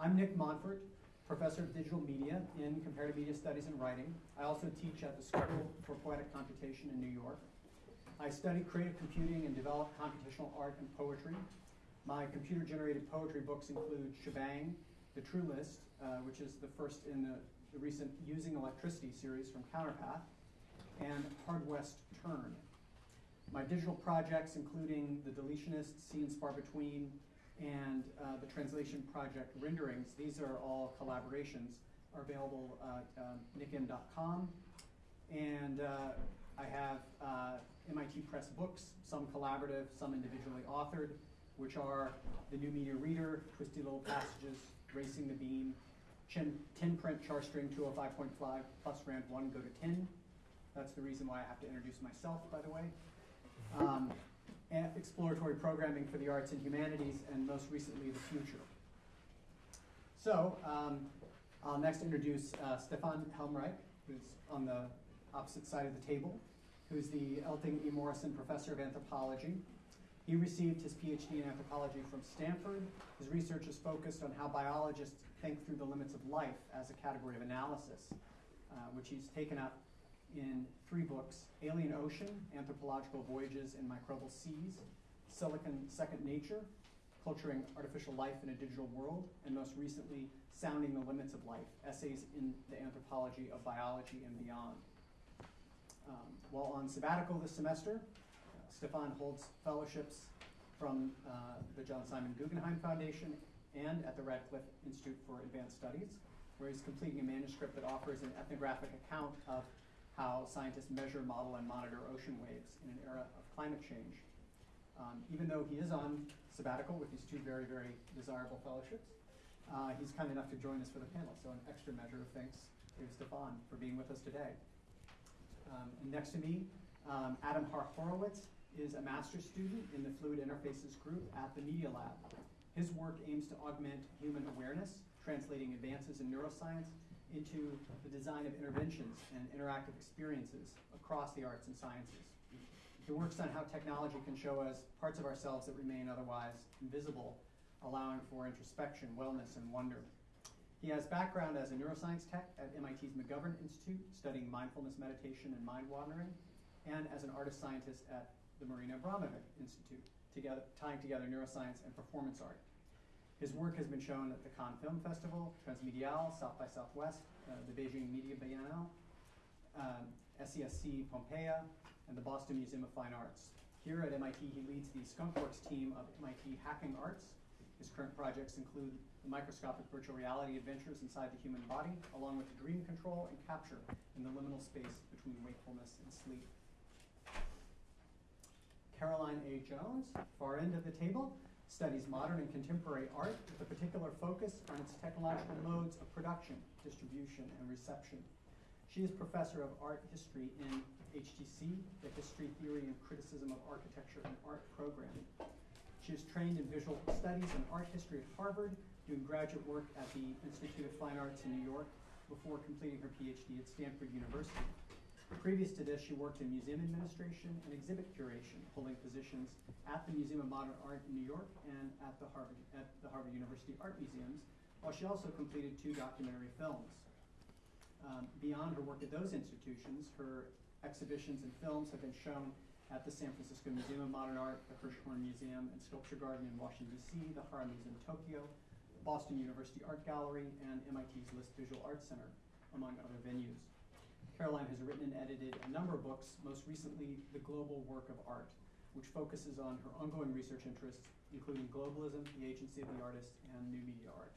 I'm Nick Montfort, professor of digital media in comparative media studies and writing. I also teach at the School for Poetic Computation in New York. I study creative computing and develop computational art and poetry. My computer generated poetry books include Shebang, The True List, uh, which is the first in the, the recent Using Electricity series from Counterpath, and Hard West Turn. My digital projects, including The Deletionist, Sea and Spar Between, and uh, the translation project renderings, these are all collaborations, are available at um, nickm.com. And uh, I have uh, MIT Press books, some collaborative, some individually authored, which are The New Media Reader, Twisty Little Passages, Racing the Beam, Chin, Tin Print Charstring 205.5 plus Rand 1 go to 10. That's the reason why I have to introduce myself, by the way. Um, exploratory programming for the arts and humanities, and most recently, the future. So, um, I'll next introduce uh, Stefan Helmreich, who's on the opposite side of the table, who's the Elting E. Morison Professor of Anthropology. He received his PhD in anthropology from Stanford. His research is focused on how biologists think through the limits of life as a category of analysis, uh, which he's taken up in three books Alien Ocean, Anthropological Voyages in Microbial Seas, Silicon Second Nature, Culturing Artificial Life in a Digital World, and most recently, Sounding the Limits of Life Essays in the Anthropology of Biology and Beyond. Um, while on sabbatical this semester, Stefan holds fellowships from uh, the John Simon Guggenheim Foundation and at the Radcliffe Institute for Advanced Studies, where he's completing a manuscript that offers an ethnographic account of how scientists measure, model, and monitor ocean waves in an era of climate change. Um, even though he is on sabbatical with these two very, very desirable fellowships, uh, he's kind enough to join us for the panel. So an extra measure of thanks to Stefan for being with us today. Um, and next to me, um, Adam Horowitz is a master's student in the Fluid Interfaces group at the Media Lab. His work aims to augment human awareness, translating advances in neuroscience into the design of interventions and interactive experiences across the arts and sciences. He works on how technology can show us parts of ourselves that remain otherwise invisible, allowing for introspection, wellness, and wonder. He has background as a neuroscience tech at MIT's McGovern Institute, studying mindfulness meditation and mind wandering, and as an artist scientist at the Marina Abramović Institute, together, tying together neuroscience and performance art. His work has been shown at the Cannes Film Festival, Transmediale, South by Southwest, uh, the Beijing Media Biennale, um, SESC Pompeia, and the Boston Museum of Fine Arts. Here at MIT, he leads the Skunkworks team of MIT Hacking Arts. His current projects include the microscopic virtual reality adventures inside the human body, along with dream control and capture in the liminal space between wakefulness and sleep. Caroline A. Jones, far end of the table, studies modern and contemporary art with a particular focus on its technological modes of production, distribution, and reception. She is professor of art history in HTC, the History, Theory, and Criticism of Architecture and Art program. She is trained in visual studies and art history at Harvard, doing graduate work at the Institute of Fine Arts in New York before completing her PhD at Stanford University. Previous to this, she worked in museum administration and exhibit curation, holding positions at the Museum of Modern Art in New York and at the Harvard, at the Harvard University Art Museums, while she also completed two documentary films. Um, beyond her work at those institutions, her exhibitions and films have been shown at the San Francisco Museum of Modern Art, the Hirshhorn Museum and Sculpture Garden in Washington, D.C., the Hara Museum in Tokyo, Boston University Art Gallery, and MIT's List Visual Arts Center, among other venues. Caroline has written and edited a number of books, most recently, The Global Work of Art, which focuses on her ongoing research interests, including globalism, the agency of the artist, and new media art.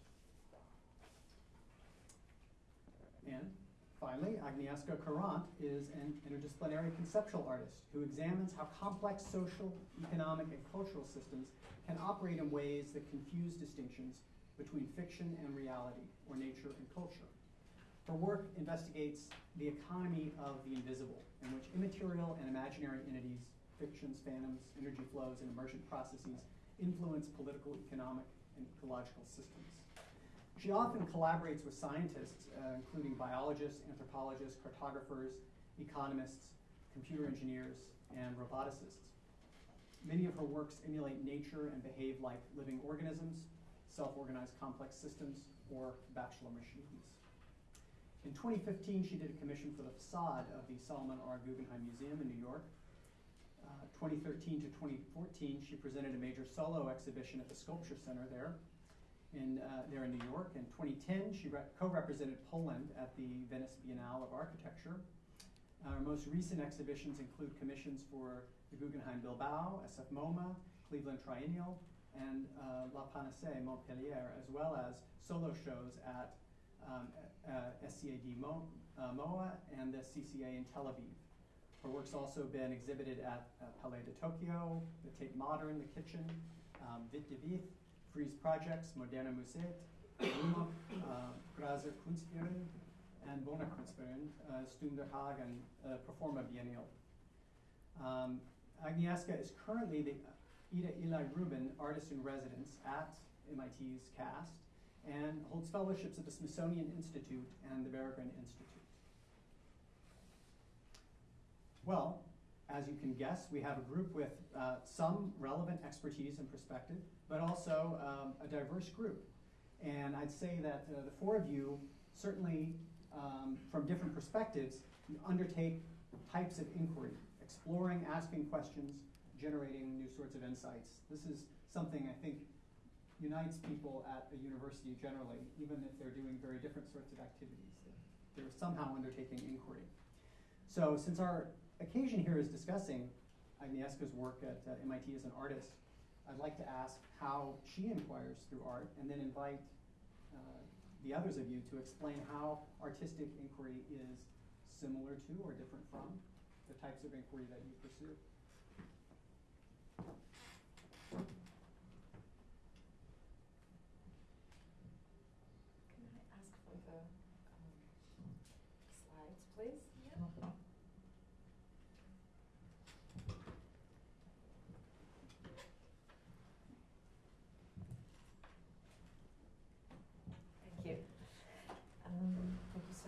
And finally, Agnieszka Kurant is an interdisciplinary conceptual artist who examines how complex social, economic, and cultural systems can operate in ways that confuse distinctions between fiction and reality, or nature and culture. Her work investigates the economy of the invisible, in which immaterial and imaginary entities, fictions, phantoms, energy flows, and emergent processes influence political, economic, and ecological systems. She often collaborates with scientists, uh, including biologists, anthropologists, cartographers, economists, computer engineers, and roboticists. Many of her works emulate nature and behave like living organisms, self-organized complex systems, or bachelor machines. In 2015, she did a commission for the facade of the Solomon R. Guggenheim Museum in New York. Uh, 2013 to 2014, she presented a major solo exhibition at the Sculpture Center there in, uh, there in New York. In 2010, she co-represented Poland at the Venice Biennale of Architecture. Our most recent exhibitions include commissions for the Guggenheim Bilbao, SF MoMA, Cleveland Triennial, and uh, La Panacée Montpellier, as well as solo shows at um, uh, SCAD Mo, uh, MOA and the CCA in Tel Aviv. Her work's also been exhibited at uh, Palais de Tokyo, the Tate Modern, the Kitchen, um, de Vith, Frieze Projects, Moderna Museet, Rumok, uh, Grazer Kunstverein, and Bonner Kunstverein, uh, Stunder Haag, and uh, Performa Biennial. Um, Agnieszka is currently the Ida Ely Rubin Artist in Residence at MIT's CAST and holds fellowships at the Smithsonian Institute and the Berggruen Institute. Well, as you can guess, we have a group with uh, some relevant expertise and perspective, but also um, a diverse group. And I'd say that uh, the four of you, certainly um, from different perspectives, undertake types of inquiry, exploring, asking questions, generating new sorts of insights. This is something I think unites people at a university generally, even if they're doing very different sorts of activities. They're somehow undertaking inquiry. So since our occasion here is discussing Agnieszka's work at uh, MIT as an artist, I'd like to ask how she inquires through art and then invite uh, the others of you to explain how artistic inquiry is similar to or different from the types of inquiry that you pursue.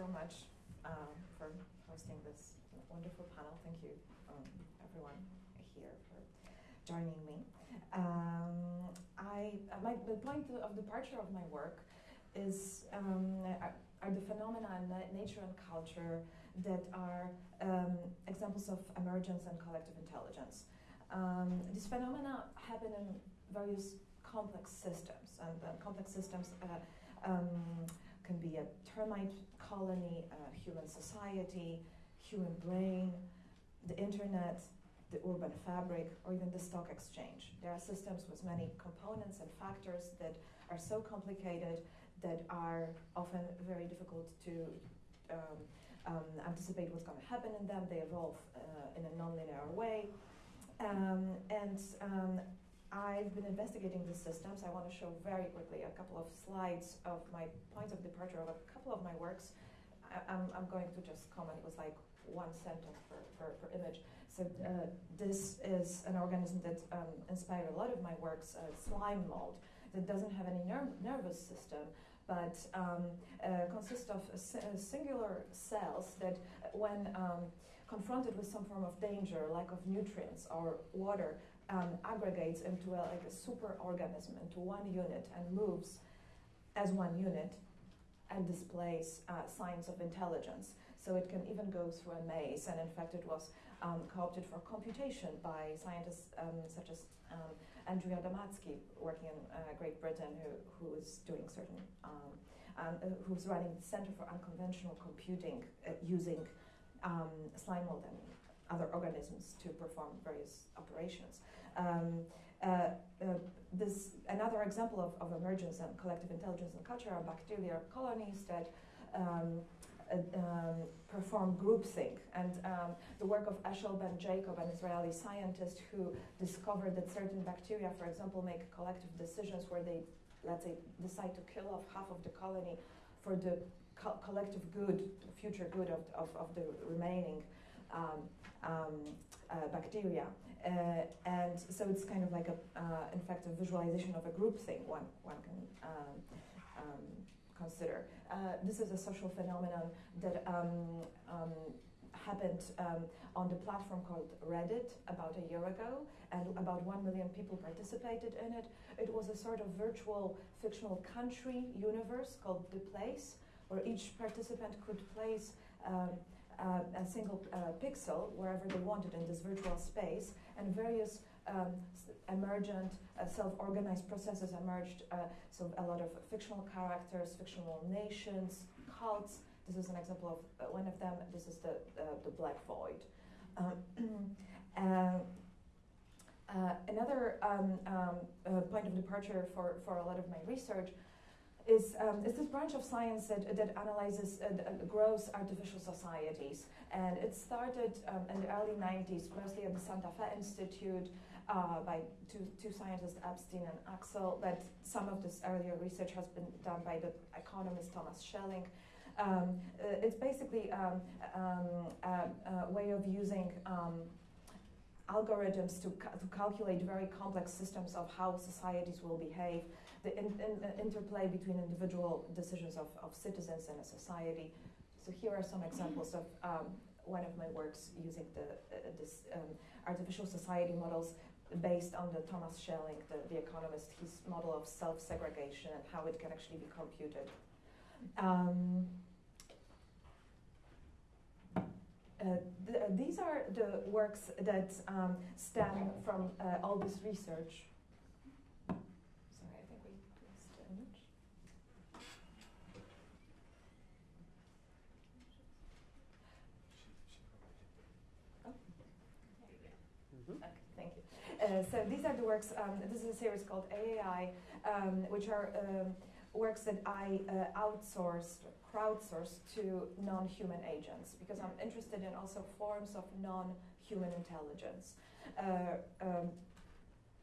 so much um, for hosting this wonderful panel. Thank you, um, everyone here, for joining me. Um, I, uh, my, the point of departure of my work is um, are the phenomena in nature and culture that are um, examples of emergence and collective intelligence. Um, these phenomena happen in various complex systems, and uh, complex systems uh, can be a termite colony, a human society, human brain, the internet, the urban fabric, or even the stock exchange. There are systems with many components and factors that are so complicated that are often very difficult to um, um, anticipate what's going to happen in them. They evolve uh, in a nonlinear way. Um, and um, I've been investigating these systems. I want to show very quickly a couple of slides of my points of departure of a couple of my works. I, am I'm, I'm going to just comment, it was like one sentence per, per, per image. So uh, this is an organism that um, inspired a lot of my works, uh, slime mold, that doesn't have any ner nervous system, but um, uh, consists of singular cells that when um, confronted with some form of danger, lack of nutrients or water, um, aggregates into a, like a super organism, into one unit, and moves as one unit and displays uh, signs of intelligence. So it can even go through a maze, and in fact, it was um, co-opted for computation by scientists um, such as um, Andrew Adamatzky, working in uh, Great Britain, who, who is doing certain, um, uh, who's running the Center for Unconventional Computing uh, using um, slime mold other organisms to perform various operations. Um, uh, uh, this another example of, of emergence and collective intelligence and culture are bacterial colonies that um, uh, um, perform groupthink. And um, the work of Eshel Ben Jacob, an Israeli scientist who discovered that certain bacteria, for example, make collective decisions where they, let's say, decide to kill off half of the colony for the co collective good, future good of, of, of the remaining um, um, uh, bacteria. Uh, and so it's kind of like a, uh, in fact, a visualization of a group thing one, one can um, um, consider. Uh, this is a social phenomenon that um, um, happened um, on the platform called Reddit about a year ago, and about one million people participated in it. It was a sort of virtual fictional country universe called The Place, where each participant could place um, uh, a single uh, pixel wherever they wanted in this virtual space, and various um, emergent, uh, self-organized processes emerged. Uh, so a lot of fictional characters, fictional nations, cults. This is an example of uh, one of them. This is the the Black Void. Um, uh, another um, um, point of departure for, for a lot of my research is, um, is this branch of science that, that analyzes uh, gross artificial societies. And it started um, in the early 90s, mostly at the Santa Fe Institute, uh, by two, two scientists, Epstein and Axtell, but some of this earlier research has been done by the economist Thomas Schelling. Um, uh, it's basically um, um, a, a, way of using um, algorithms to, ca to calculate very complex systems of how societies will behave, the in, in, interplay between individual decisions of, of citizens and a society. So here are some examples of um, one of my works using the, uh, this um, artificial society models based on the Thomas Schelling, the, the economist, his model of self-segregation and how it can actually be computed. Um, uh, th these are the works that um, stem from uh, all this research. Sorry, I think we missed the image. Oh. Okay, thank you. Uh, so these are the works, um, this is a series called AAI, um, which are um, works that I uh, outsourced crowdsourced to non-human agents because I'm interested in also forms of non-human intelligence. Uh, um,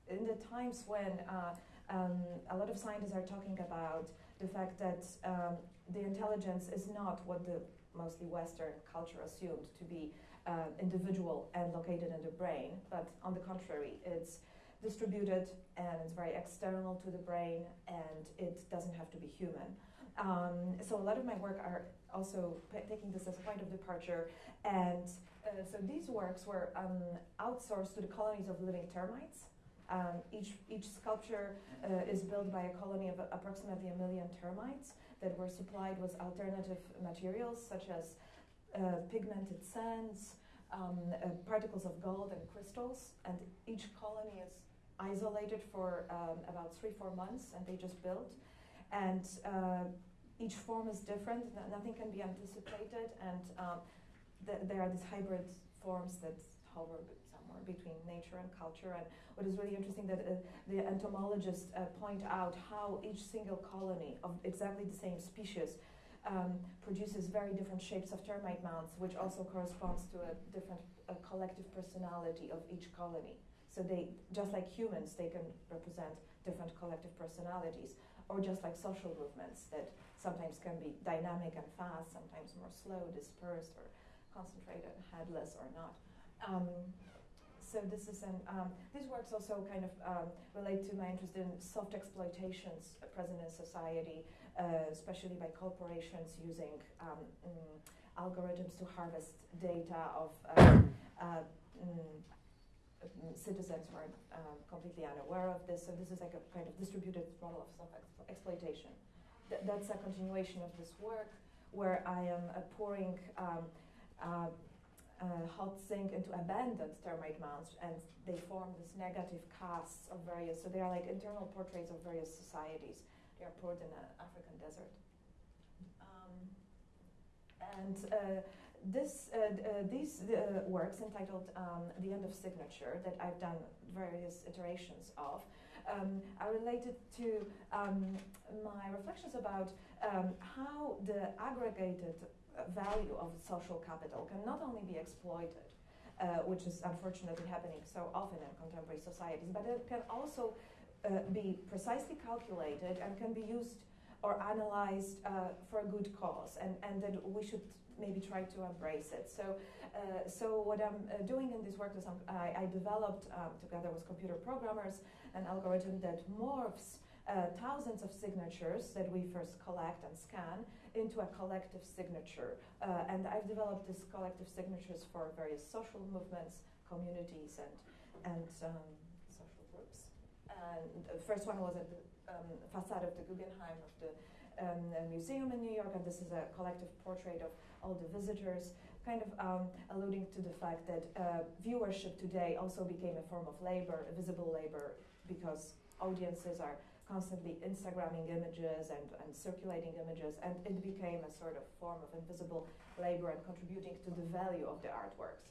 in the times when uh, um, a lot of scientists are talking about the fact that um, the intelligence is not what the mostly Western culture assumed to be uh, individual and located in the brain, but on the contrary, it's distributed and it's very external to the brain and it doesn't have to be human. Um, so a lot of my work are also taking this as a point of departure. And uh, so these works were um, outsourced to the colonies of living termites. Um, each, each sculpture uh, is built by a colony of approximately a million termites that were supplied with alternative materials such as pigmented sands, um, uh, particles of gold and crystals. And each colony is isolated for um, about three, four months and they just build. And uh, each form is different, nothing can be anticipated, and um, th there are these hybrid forms that hover somewhere between nature and culture. And what is really interesting that uh, the entomologists uh, point out how each single colony of exactly the same species um, produces very different shapes of termite mounds, which also corresponds to a different uh, collective personality of each colony. So they, just like humans, they can represent different collective personalities, or just like social movements that sometimes can be dynamic and fast, sometimes more slow, dispersed, or concentrated, headless, or not. Um, so this is an, um, these works also kind of um, relate to my interest in soft exploitations present in society, especially by corporations using um, mm, algorithms to harvest data of uh, uh, mm, citizens who are um, completely unaware of this. So this is like a kind of distributed model of self-exploitation th that's a continuation of this work where I am uh, pouring um, uh, uh, hot zinc into abandoned termite mounds and they form this negative casts of various, so they are like internal portraits of various societies. Poured in an African desert. Um, and uh, this, uh, uh, these works entitled um, The End of Signature that I've done various iterations of um, are related to um, my reflections about um, how the aggregated value of social capital can not only be exploited, uh, which is unfortunately happening so often in contemporary societies, but it can also uh, be precisely calculated and can be used or analyzed uh, for a good cause, and, and that we should maybe try to embrace it. So, uh, so what I'm uh, doing in this work is I, I developed, um, together with computer programmers, an algorithm that morphs uh, thousands of signatures that we first collect and scan into a collective signature. Uh, and I've developed these collective signatures for various social movements, communities, and, and um. And the first one was at the um, facade of the Guggenheim of the um, museum in New York, and this is a collective portrait of all the visitors, kind of um, alluding to the fact that uh, viewership today also became a form of labor, visible labor, because audiences are constantly Instagramming images and, and circulating images, and it became a sort of form of invisible labor and contributing to the value of the artworks.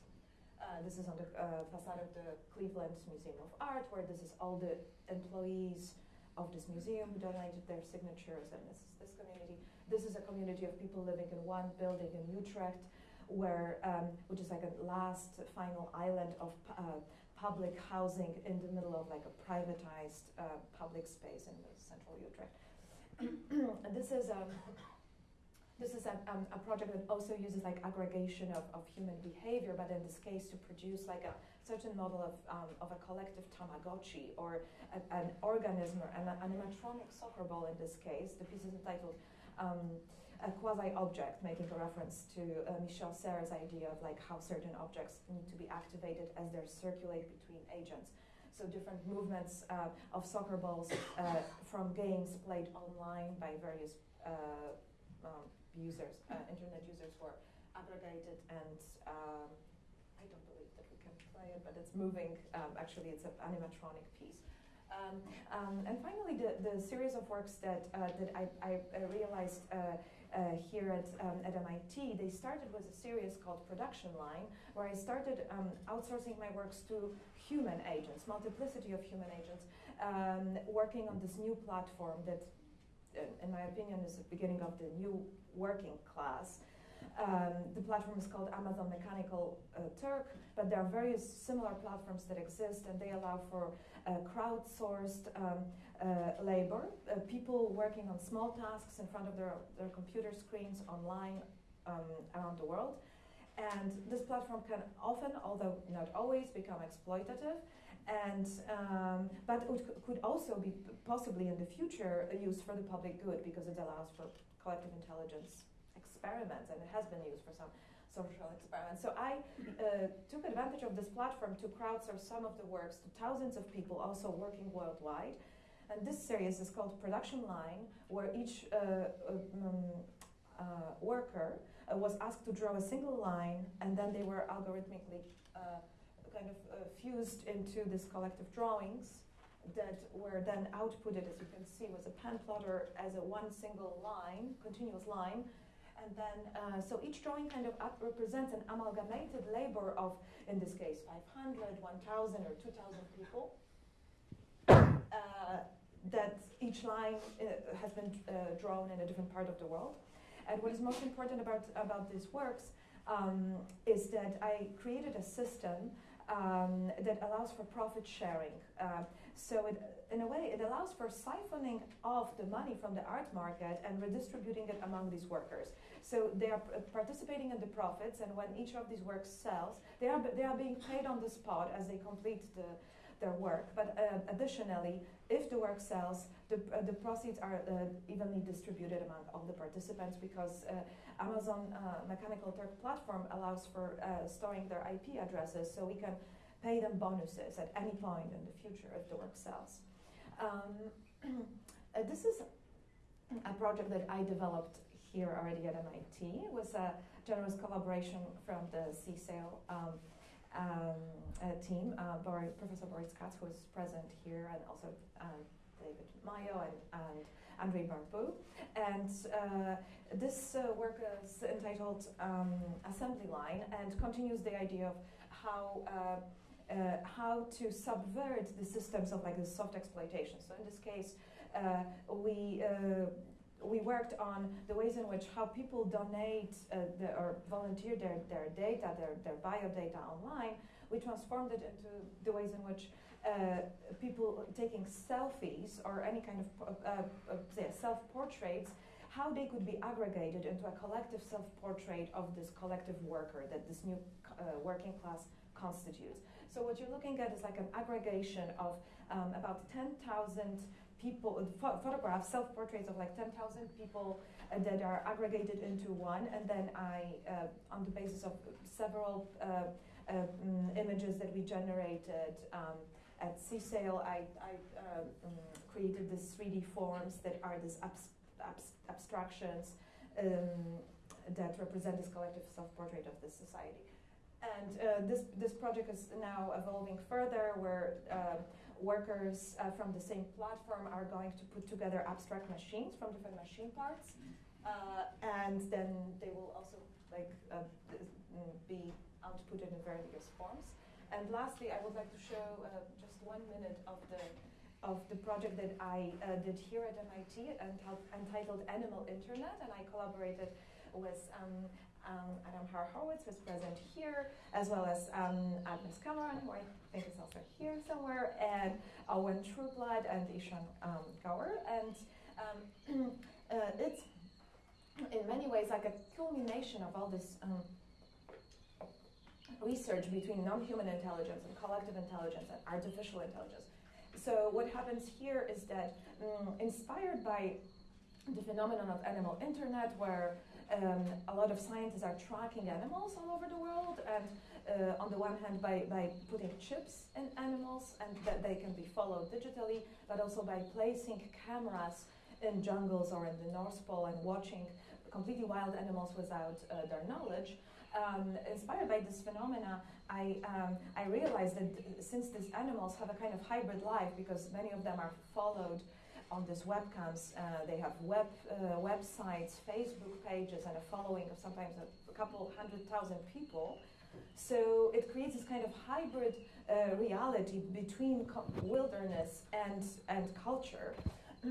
Uh, this is on the uh, facade of the Cleveland Museum of Art, where this is all the employees of this museum who donated their signatures, and this is this community. This is a community of people living in one building in Utrecht, where um, which is like a last final island of uh, public housing in the middle of like a privatized uh, public space in the central Utrecht. this is um, this is a, um, a project that also uses like aggregation of, of human behavior, but in this case to produce like a certain model of, um, of a collective Tamagotchi or a, an organism or an animatronic soccer ball in this case. The piece is entitled um, a quasi-object, making a reference to uh, Michel Serres' idea of like how certain objects need to be activated as they circulate between agents. So different movements uh, of soccer balls uh, from games played online by various uh, um, users, uh, internet users were aggregated and um, I don't believe that we can play it, but it's moving. Um, actually, it's an animatronic piece. Um, um, and finally, the, the series of works that, uh, that I, I, realized uh, uh, here at, um, at MIT, they started with a series called Production Line, where I started um, outsourcing my works to human agents, multiplicity of human agents, um, working on this new platform that, in my opinion, is the beginning of the new working class. Um, the platform is called Amazon Mechanical uh, Turk, but there are various similar platforms that exist, and they allow for uh, crowdsourced um, uh, labor, uh, people working on small tasks in front of their, their computer screens online um, around the world. And this platform can often, although not always, become exploitative. And, um, but it could also be possibly in the future used for the public good because it allows for collective intelligence experiments, and it has been used for some social experiments. So I uh, took advantage of this platform to crowdsource some of the works to thousands of people also working worldwide. And this series is called Production Line, where each uh, um, uh, worker uh, was asked to draw a single line, and then they were algorithmically uh, kind of uh, fused into these collective drawings that were then outputted, as you can see, with a pen plotter as a one single line, continuous line. And then, uh, so each drawing kind of represents an amalgamated labor of, in this case, 500, 1,000, or 2,000 people. Uh, that each line uh, has been uh, drawn in a different part of the world. And what is most important about, about these works um, is that I created a system um, that allows for profit sharing. Uh, so it, in a way, it allows for siphoning off the money from the art market and redistributing it among these workers. So they are participating in the profits, and when each of these works sells, they are, they are being paid on the spot as they complete the, their work. But uh, additionally, if the work sells, the, uh, the proceeds are uh, evenly distributed among all the participants because uh, Amazon uh, Mechanical Turk platform allows for uh, storing their IP addresses so we can pay them bonuses at any point in the future if the work sells. Um, this is a project that I developed here already at MIT. It was a generous collaboration from the CSAIL um, um, team, uh, Professor Boris Katz, who is present here, and also um, David Mayo and, and Andrei Barbu. And uh, this uh, work is entitled um, Assembly Line and continues the idea of how uh, uh, how to subvert the systems of like the soft exploitation. So in this case, uh, we we worked on the ways in which how people donate uh, the, or volunteer their, their data, their, their bio data online. We transformed it into the ways in which uh, people taking selfies or any kind of uh, self-portraits, how they could be aggregated into a collective self-portrait of this collective worker that this new working class constitutes. So what you're looking at is like an aggregation of um, about 10,000 people, pho- photographs, self-portraits of like 10,000 people uh, that are aggregated into one, and then I, uh, on the basis of several uh, uh, mm, images that we generated um, at CSAIL, I, I uh, mm, created these 3D forms that are these abs- abs- abstractions um, that represent this collective self-portrait of this society. And uh, this, this project is now evolving further, where uh, workers uh, from the same platform are going to put together abstract machines from different machine parts, uh, and then they will also like uh, mm, be outputted in various forms. And lastly, I would like to show uh, just one minute of the of the project that I uh, did here at MIT entitled, entitled Animal Internet, and I collaborated with um, um, Adam Horowitz, was present here, as well as um, Agnes Cameron, who I think is also here somewhere, and Owen Trueblood and Ishan um, Kaur. And um, uh, it's in many ways like a culmination of all this um, research between non-human intelligence and collective intelligence and artificial intelligence. So what happens here is that, um, inspired by the phenomenon of animal internet, where um, a lot of scientists are tracking animals all over the world, and uh, on the one hand by, by putting chips in animals and that they can be followed digitally, but also by placing cameras in jungles or in the North Pole and watching completely wild animals without uh, their knowledge. Um, inspired by this phenomena, I, um, I realized that since these animals have a kind of hybrid life, because many of them are followed on these webcams. Uh, they have web uh, websites, Facebook pages, and a following of sometimes a, couple hundred thousand people. So it creates this kind of hybrid uh, reality between wilderness and and culture.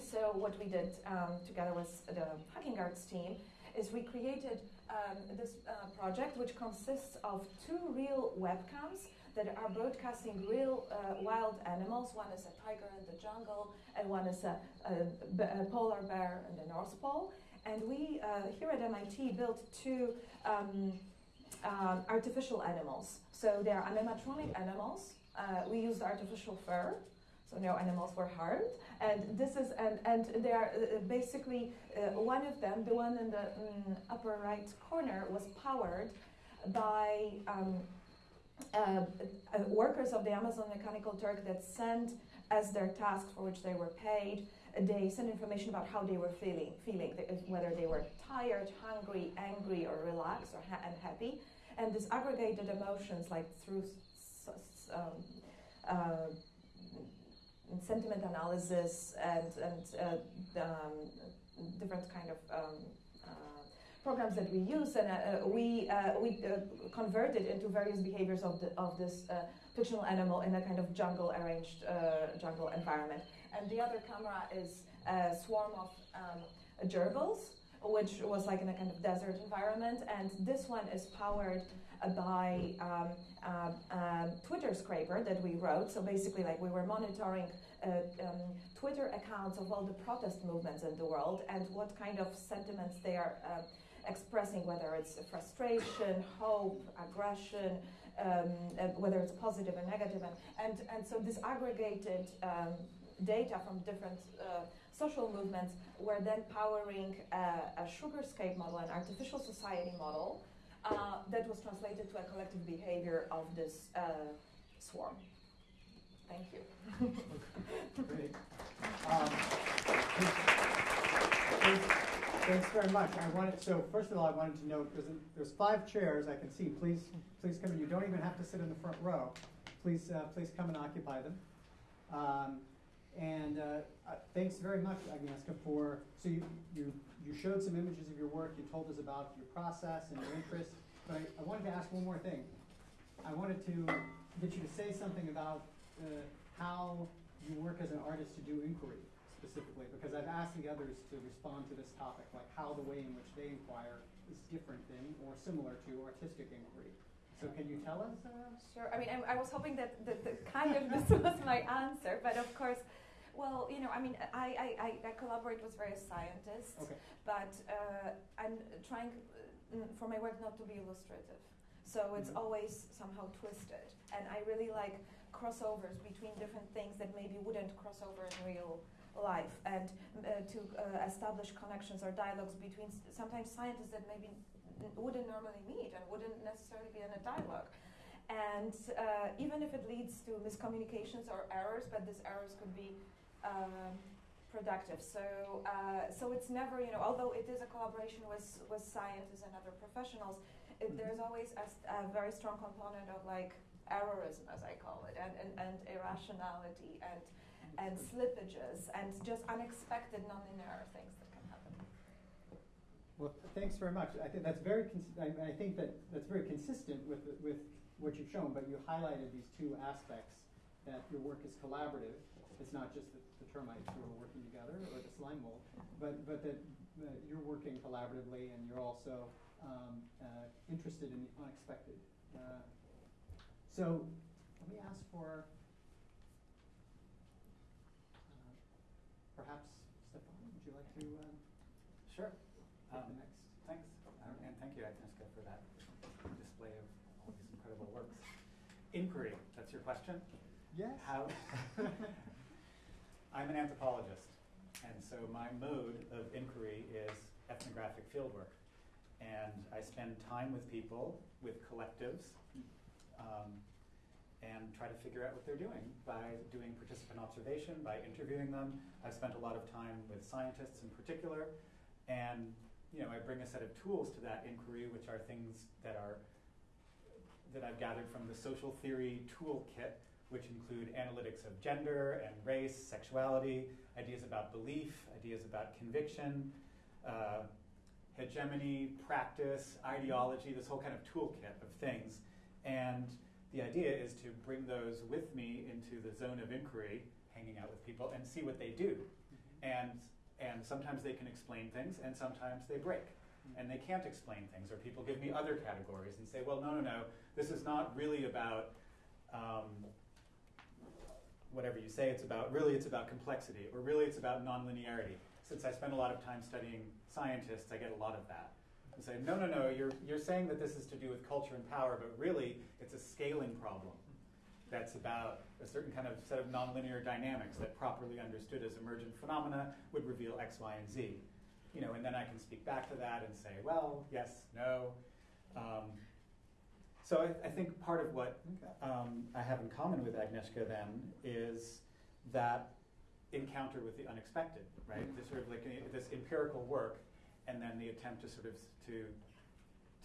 so what we did um, together with the Hacking Arts team is we created um, this uh, project, which consists of two real webcams that are broadcasting real uh, wild animals. One is a tiger in the jungle, and one is a, a, a polar bear in the North Pole. And we uh, here at MIT built two um, um, artificial animals. So they are animatronic animals. Uh, we used artificial fur, so no animals were harmed. And this is and and they are uh, basically uh, one of them, the one in the mm, upper right corner, was powered by. Um, uh, uh, workers of the Amazon Mechanical Turk that sent as their task for which they were paid, they sent information about how they were feeling, feeling whether they were tired, hungry, angry, or relaxed, or ha- and happy. And these aggregated emotions, like through um, uh, sentiment analysis and and uh, um, different kind of um, programs that we use, and uh, we uh, we uh, converted into various behaviors of the of this fictional animal in a kind of jungle arranged jungle environment. And the other camera is a swarm of um, gerbils, which was like in a kind of desert environment. And this one is powered by uh, um, Twitter scraper that we wrote. So basically, like we were monitoring uh, um, Twitter accounts of all the protest movements in the world and what kind of sentiments they are uh, expressing whether it's frustration, hope, aggression, um, uh, whether it's positive or negative. And, and, and so this aggregated um, data from different uh, social movements were then powering a sugarscape model, an artificial society model, uh, that was translated to a collective behavior of this uh, swarm. Thank you. Great. Um, Thanks very much. I wanted so first of all, I wanted to note there's, five chairs I can see. Please, please come. In. You don't even have to sit in the front row. Please, uh, please come and occupy them. Um, and uh, uh, thanks very much, Agnieszka, for so you, you you showed some images of your work. You told us about your process and your interest. But I, I wanted to ask one more thing. I wanted to get you to say something about uh, how you work as an artist to do inquiry specifically, because I've asked the others to respond to this topic, like how the way in which they inquire is different than or similar to artistic inquiry. So can you tell us? Uh? Sure. I mean, I, I was hoping that, the, that kind of this was my answer, but of course, well, you know, I mean, I, I, I collaborate with various scientists, okay. but uh, I'm trying uh, for my work not to be illustrative. So it's Mhm. always somehow twisted. And I really like crossovers between different things that maybe wouldn't cross over in real life and uh, to uh, establish connections or dialogues between sometimes scientists that maybe wouldn't normally meet and wouldn't necessarily be in a dialogue. And uh, even if it leads to miscommunications or errors, but these errors could be um, productive. So, uh, so it's never, you know, although it is a collaboration with, with scientists and other professionals, it, Mhm. there's always a very strong component of like errorism, as I call it, and, and, and irrationality and, and slippages and just unexpected nonlinear things that can happen. Well, thanks very much. I think that's very, I, I think that that's very consistent with, with what you've shown, but you highlighted these two aspects, that your work is collaborative. It's not just the, the termites who are working together or the slime mold, but, but that uh, you're working collaboratively and you're also um, uh, interested in the unexpected. Uh, so let me ask for perhaps Stefan, would you like to um, Sure. take Um, the next? Thanks, um, and thank you, Agnieszka, for that display of all these incredible works. Inquiry, that's your question? Yes. How? I'm an anthropologist, and so my mode of inquiry is ethnographic fieldwork. And I spend time with people, with collectives, um, and try to figure out what they're doing by doing participant observation, by interviewing them. I've spent a lot of time with scientists in particular, and you know, I bring a set of tools to that inquiry, which are things that are that I've gathered from the social theory toolkit, which include analytics of gender and race, sexuality, ideas about belief, ideas about conviction, uh, hegemony, practice, ideology, this whole kind of toolkit of things. And the idea is to bring those with me into the zone of inquiry, hanging out with people, and see what they do. And, and sometimes they can explain things, and sometimes they break. And they can't explain things, or people give me other categories and say, well, no, no, no, this is not really about um, whatever you say it's about. Really, it's about complexity, or really, it's about nonlinearity. Since I spend a lot of time studying scientists, I get a lot of that. And say, no, no, no, you're, you're saying that this is to do with culture and power, but really, it's a scaling problem that's about a certain kind of set of nonlinear dynamics that properly understood as emergent phenomena would reveal X, Y, and Z. You know, and then I can speak back to that and say, well, yes, no. Um, so I, I think part of what um, I have in common with Agnieszka then is that encounter with the unexpected, right? This sort of like uh, this empirical work, and then the attempt to sort of to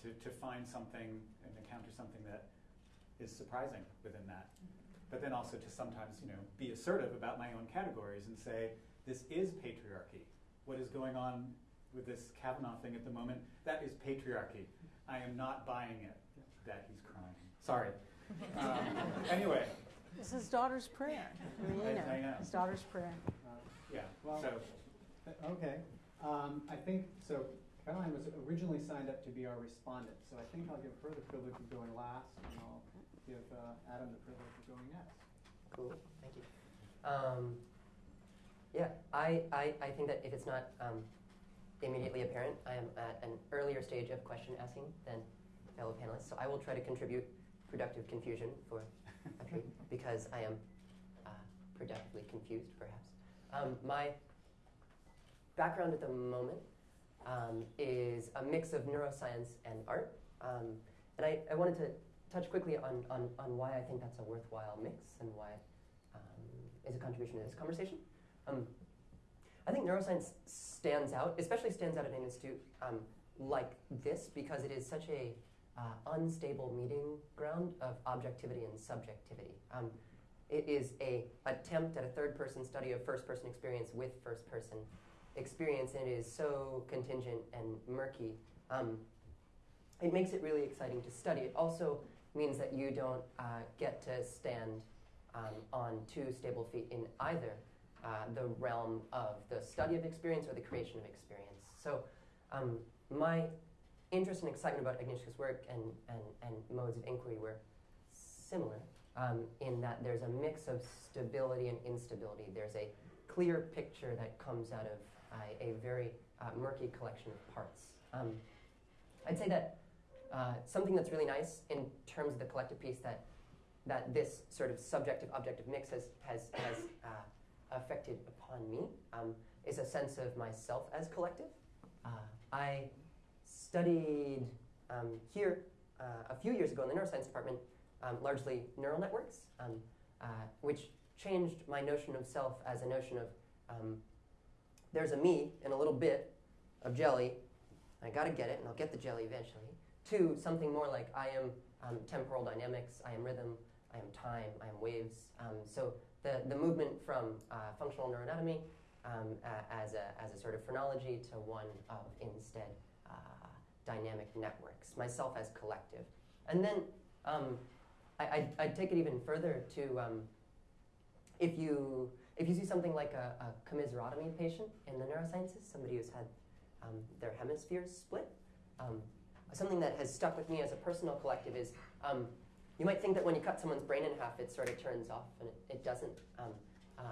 to, to find something and encounter something that is surprising within that. But then also to sometimes, you know, be assertive about my own categories and say, this is patriarchy. What is going on with this Kavanaugh thing at the moment? That is patriarchy. I am not buying it that he's crying. Sorry. Um, anyway, It's his daughter's prayer. I mean, you I- know, I know. his daughter's prayer. Uh, yeah. Well- so Uh, Okay, um, I think, so Caroline was originally signed up to be our respondent, so I think I'll give her the privilege of going last, and I'll give uh, Adam the privilege of going next. Cool, thank you. Um, yeah, I, I, I think that if it's not um, immediately apparent, I am at an earlier stage of question asking than fellow panelists, so I will try to contribute productive confusion for a period because I am uh, productively confused, perhaps. Um, my background at the moment um, is a mix of neuroscience and art, um, and I, I wanted to touch quickly on, on, on why I think that's a worthwhile mix and why um, is a contribution to this conversation. Um, I think neuroscience stands out, especially stands out at an institute um, like this because it is such a uh, unstable meeting ground of objectivity and subjectivity. Um, it is a attempt at a third person study of first person experience with first person experience, and it is so contingent and murky. Um, it makes it really exciting to study. It also means that you don't uh, get to stand um, on two stable feet in either uh, the realm of the study of experience or the creation of experience. So, um, my interest and excitement about Agnieszka's work and, and, and modes of inquiry were similar um, in that there's a mix of stability and instability. There's a clear picture that comes out of a very uh, murky collection of parts. Um, I'd say that uh, something that's really nice in terms of the collective piece that that this sort of subjective objective mix has has has uh, affected upon me um, is a sense of myself as collective. Uh, I studied um, here uh, a few years ago in the neuroscience department, um, largely neural networks, um, uh, which changed my notion of self as a notion of um, there's a me in a little bit of jelly. I got to get it, and I'll get the jelly eventually. To something more like I am um, temporal dynamics, I am rhythm, I am time, I am waves. Um, so the, the movement from uh, functional neuroanatomy um, uh, as, a, as a sort of phrenology to one of instead uh, dynamic networks, myself as collective. And then um, I, I'd, take it even further to um, if, you, if you see something like a, a commissurotomy patient in the neurosciences, somebody who's had um, their hemispheres split, um, something that has stuck with me as a personal collective is um, you might think that when you cut someone's brain in half, it sort of turns off, and it, it doesn't. Um, uh,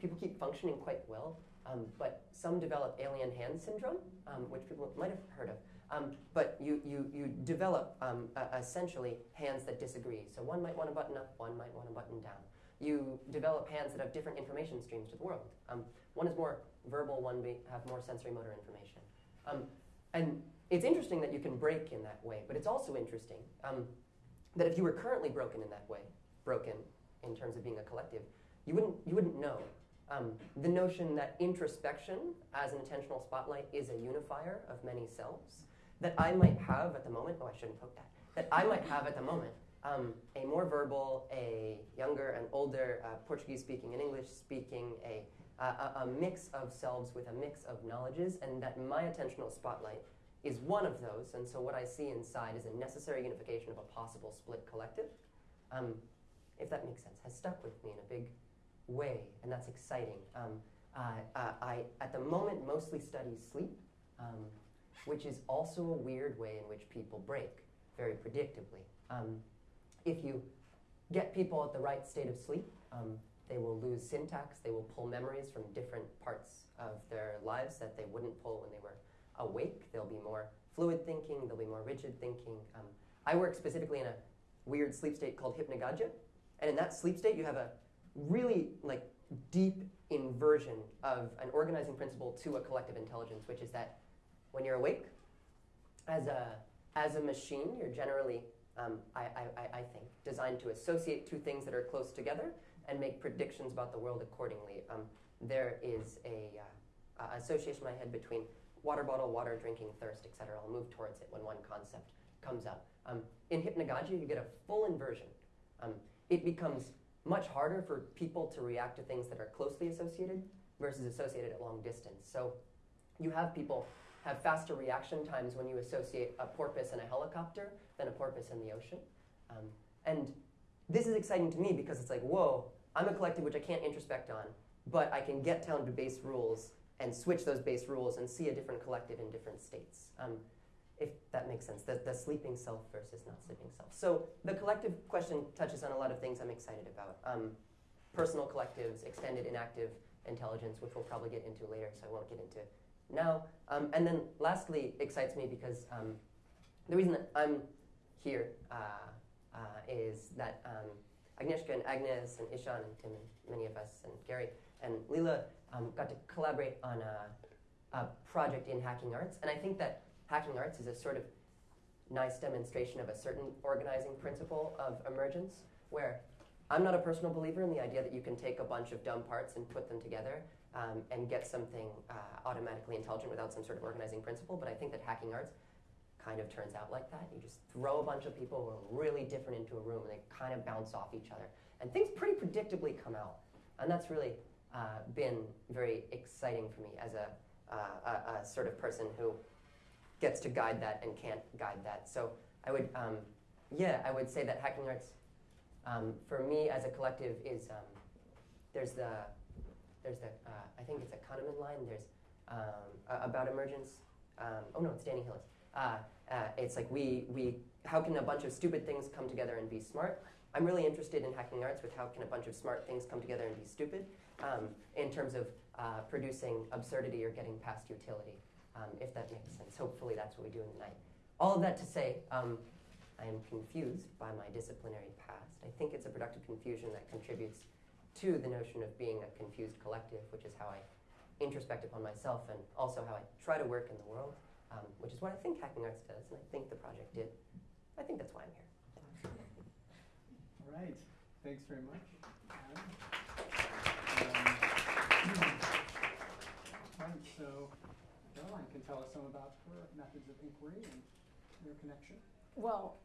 people keep functioning quite well, um, but some develop alien hand syndrome, which people might have heard of. Um, but you, you, you develop um, uh, essentially hands that disagree. So one might want to button up, one might want to button down. You develop hands that have different information streams to the world. Um, one is more verbal, one may have more sensory motor information. and it's interesting that you can break in that way, but it's also interesting that if you were currently broken in that way, broken in terms of being a collective, you wouldn't, you wouldn't know. Um, the notion that introspection as an intentional spotlight is a unifier of many selves, that I might have at the moment, oh, I shouldn't poke that, that I might have at the moment um, a more verbal, a younger and older, uh, Portuguese speaking and English speaking, a, a, a mix of selves with a mix of knowledges, and that my attentional spotlight is one of those, and so what I see inside is a necessary unification of a possible split collective. Um, if that makes sense, has stuck with me in a big way, and that's exciting. Um, uh, I, at the moment, mostly study sleep, um, which is also a weird way in which people break, very predictably. If you get people at the right state of sleep, um, they will lose syntax, they will pull memories from different parts of their lives that they wouldn't pull when they were awake. They'll be more fluid thinking. they'll be more rigid thinking. Um, I work specifically in a weird sleep state called hypnagogia, and in that sleep state, you have a really like deep inversion of an organizing principle to a collective intelligence, which is that when you're awake, as a as a machine, you're generally, um, I, I, I think, designed to associate two things that are close together and make predictions about the world accordingly. Um, there is a uh, uh, association in my head between water bottle, water, drinking, thirst, etc. I'll move towards it when one concept comes up. Um, in hypnagogia, you get a full inversion. Um, it becomes much harder for people to react to things that are closely associated versus associated at long distance. So you have people have faster reaction times when you associate a porpoise and a helicopter than a porpoise in the ocean. Um, and this is exciting to me because it's like, whoa, I'm a collective which I can't introspect on, but I can get down to base rules and switch those base rules and see a different collective in different states. Um, if that makes sense, the, the sleeping self versus not sleeping self. So the collective question touches on a lot of things I'm excited about. Um, personal collectives, extended inactive intelligence, which we'll probably get into later, so I won't get into now. Um, and then lastly, excites me because um, the reason I'm here uh, uh, is that um, Agnieszka and Agnes and Ishan and Tim and many of us and Gary and Lila um, got to collaborate on a, a, project in hacking arts. And I think that hacking arts is a sort of nice demonstration of a certain organizing principle of emergence, where I'm not a personal believer in the idea that you can take a bunch of dumb parts and put them together um, and get something uh, automatically intelligent without some sort of organizing principle. But I think that hacking arts kind of turns out like that. You just throw a bunch of people who are really different into a room and they kind of bounce off each other. And things pretty predictably come out. And that's really uh, been very exciting for me as a, uh, a, a, sort of person who gets to guide that and can't guide that. So I would, um, yeah, I would say that hacking arts, um, for me as a collective, is um, there's the, there's the, uh, I think it's a Kahneman line. There's um, about emergence. Um, oh no, it's Danny Hillis. Uh, uh, it's like we we how can a bunch of stupid things come together and be smart? I'm really interested in hacking arts with how can a bunch of smart things come together and be stupid um, in terms of uh, producing absurdity or getting past utility, um, if that makes sense. Hopefully that's what we do in the night. all of that to say, um, I am confused by my disciplinary past. I think it's a productive confusion that contributes to the notion of being a confused collective, which is how I introspect upon myself and also how I try to work in the world, um, which is what I think Hacking Arts does, and I think the project did. I think that's why I'm here. All right, thanks very much. Adam. Um, Right, so Caroline can tell us some about her methods of inquiry and their connection. Well,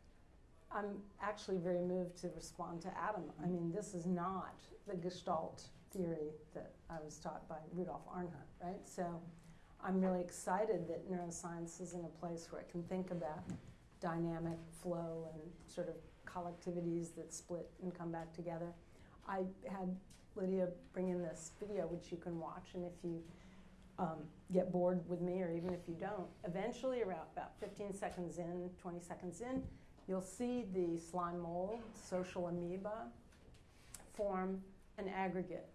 I'm actually very moved to respond to Adam. I mean, this is not the Gestalt theory that I was taught by Rudolf Arnheim, right? So I'm really excited that neuroscience is in a place where it can think about dynamic flow and sort of collectivities that split and come back together. I had Lydia bring in this video, which you can watch, and if you um, get bored with me, or even if you don't, eventually, around about 15 seconds in, 20 seconds in, you'll see the slime mold, social amoeba, form an aggregate.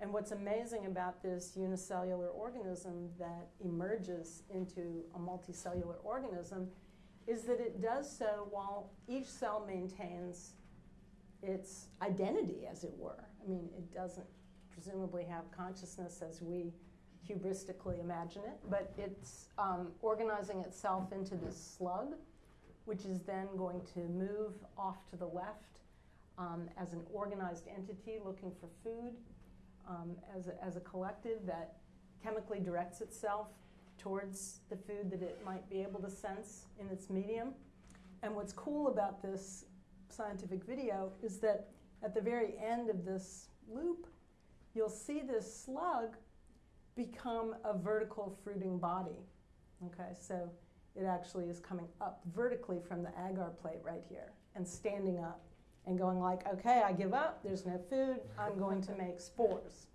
And what's amazing about this unicellular organism that emerges into a multicellular organism is that it does so while each cell maintains its identity, as it were. I mean, it doesn't presumably have consciousness as we hubristically imagine it, but it's um, organizing itself into this slug, which is then going to move off to the left um, as an organized entity looking for food, um, as, a, as a collective that chemically directs itself towards the food that it might be able to sense in its medium. And what's cool about this scientific video is that at the very end of this loop, you'll see this slug become a vertical fruiting body. Okay, so it actually is coming up vertically from the agar plate right here and standing up and going like, okay, I give up, there's no food, I'm going to make spores.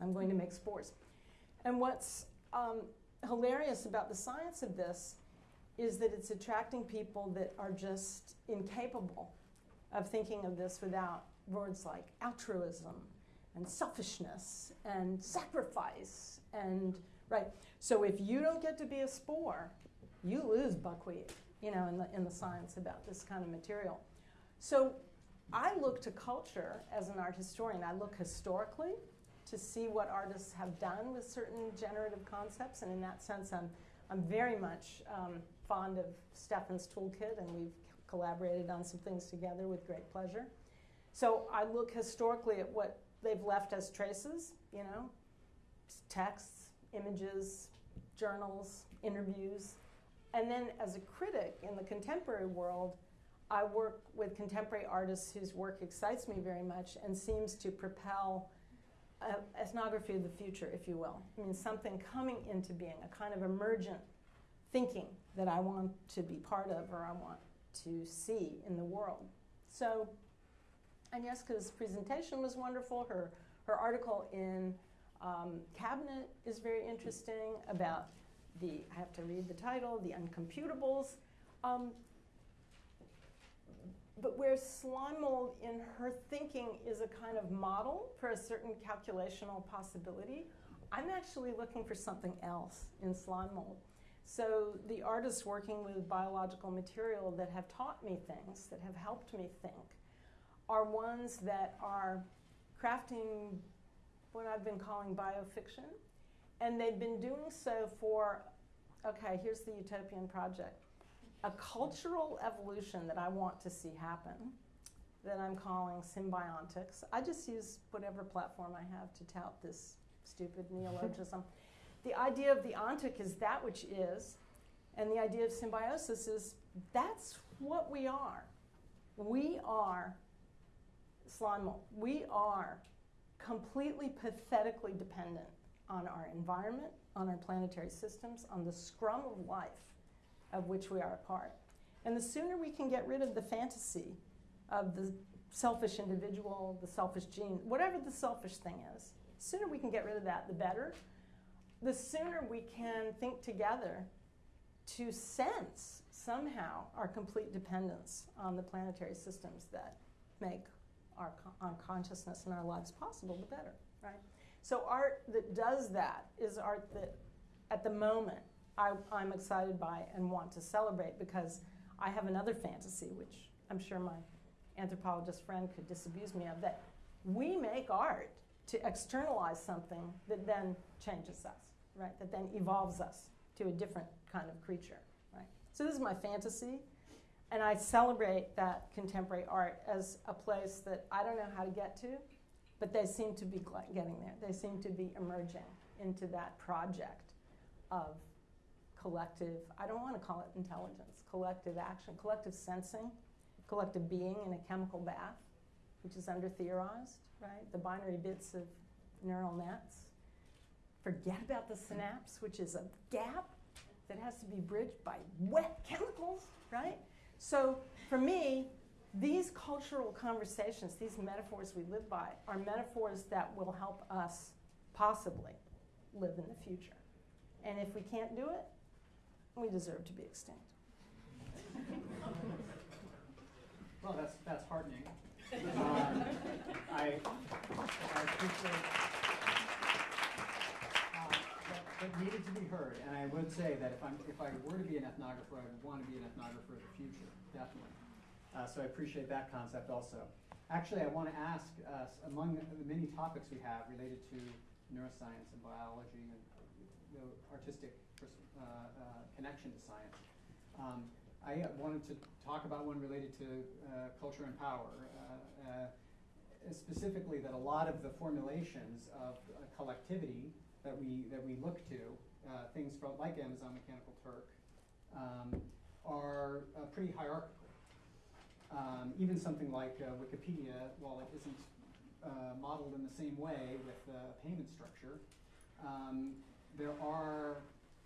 I'm going to make spores. And what's um, hilarious about the science of this is that it's attracting people that are just incapable of thinking of this without words like altruism and selfishness and sacrifice and right. So if you don't get to be a spore, you lose buckwheat, you know, in the in the science about this kind of material. So I look to culture as an art historian. I look historically to see what artists have done with certain generative concepts, and in that sense, I'm I'm very much um, fond of Stefan's toolkit, and we've collaborated on some things together with great pleasure. So I look historically at what they've left as traces, you know, texts, images, journals, interviews. And then as a critic in the contemporary world, I work with contemporary artists whose work excites me very much and seems to propel ethnography of the future, if you will. I mean, something coming into being, a kind of emergent thinking that I want to be part of or I want to see in the world. So Agnieszka's presentation was wonderful. Her, her article in um, Cabinet is very interesting about the, I have to read the title, the uncomputables. Um, but where slime mold in her thinking is a kind of model for a certain calculational possibility, I'm actually looking for something else in slime mold. So the artists working with biological material that have taught me things, that have helped me think, are ones that are crafting what I've been calling biofiction. And they've been doing so for, okay, here's the utopian project a cultural evolution that I want to see happen that I'm calling symbiontics. I just use whatever platform I have to tout this stupid neologism. the idea of the ontic is that which is, and the idea of symbiosis is that's what we are. We are slime mold. We are completely pathetically dependent on our environment, on our planetary systems, on the scrum of life of which we are a part. And the sooner we can get rid of the fantasy of the selfish individual, the selfish gene, whatever the selfish thing is, the sooner we can get rid of that, the better. The sooner we can think together to sense somehow our complete dependence on the planetary systems that make our, our consciousness and our lives possible, the better, right? So art that does that is art that, at the moment, I, I'm excited by and want to celebrate because I have another fantasy, which I'm sure my anthropologist friend could disabuse me of, that we make art to externalize something that then changes us, right? That then evolves us to a different kind of creature, right? So this is my fantasy, and I celebrate that contemporary art as a place that I don't know how to get to, but they seem to be getting there. They seem to be emerging into that project of collective, I don't want to call it intelligence, collective action, collective sensing, collective being in a chemical bath, which is under theorized, right? The binary bits of neural nets. Forget about the synapse, which is a gap that has to be bridged by wet chemicals, right? So for me, these cultural conversations, these metaphors we live by, are metaphors that will help us possibly live in the future. And if we can't do it, we deserve to be extinct. Well, that's, that's heartening. Um, I, I appreciate, uh, that, that needed to be heard, and I would say that if I'm, if I were to be an ethnographer, I would want to be an ethnographer of the future, definitely. Uh, so I appreciate that concept also. Actually, I want to ask us, among the many topics we have related to neuroscience and biology and the artistic pers- uh, uh, connection to science, um, I wanted to talk about one related to uh, culture and power. Uh, uh, specifically, that a lot of the formulations of collectivity that we that we look to, things from like Amazon Mechanical Turk, um, are pretty hierarchical. Um, even something like Wikipedia, while it isn't uh, modeled in the same way with uh, payment structure, um, there are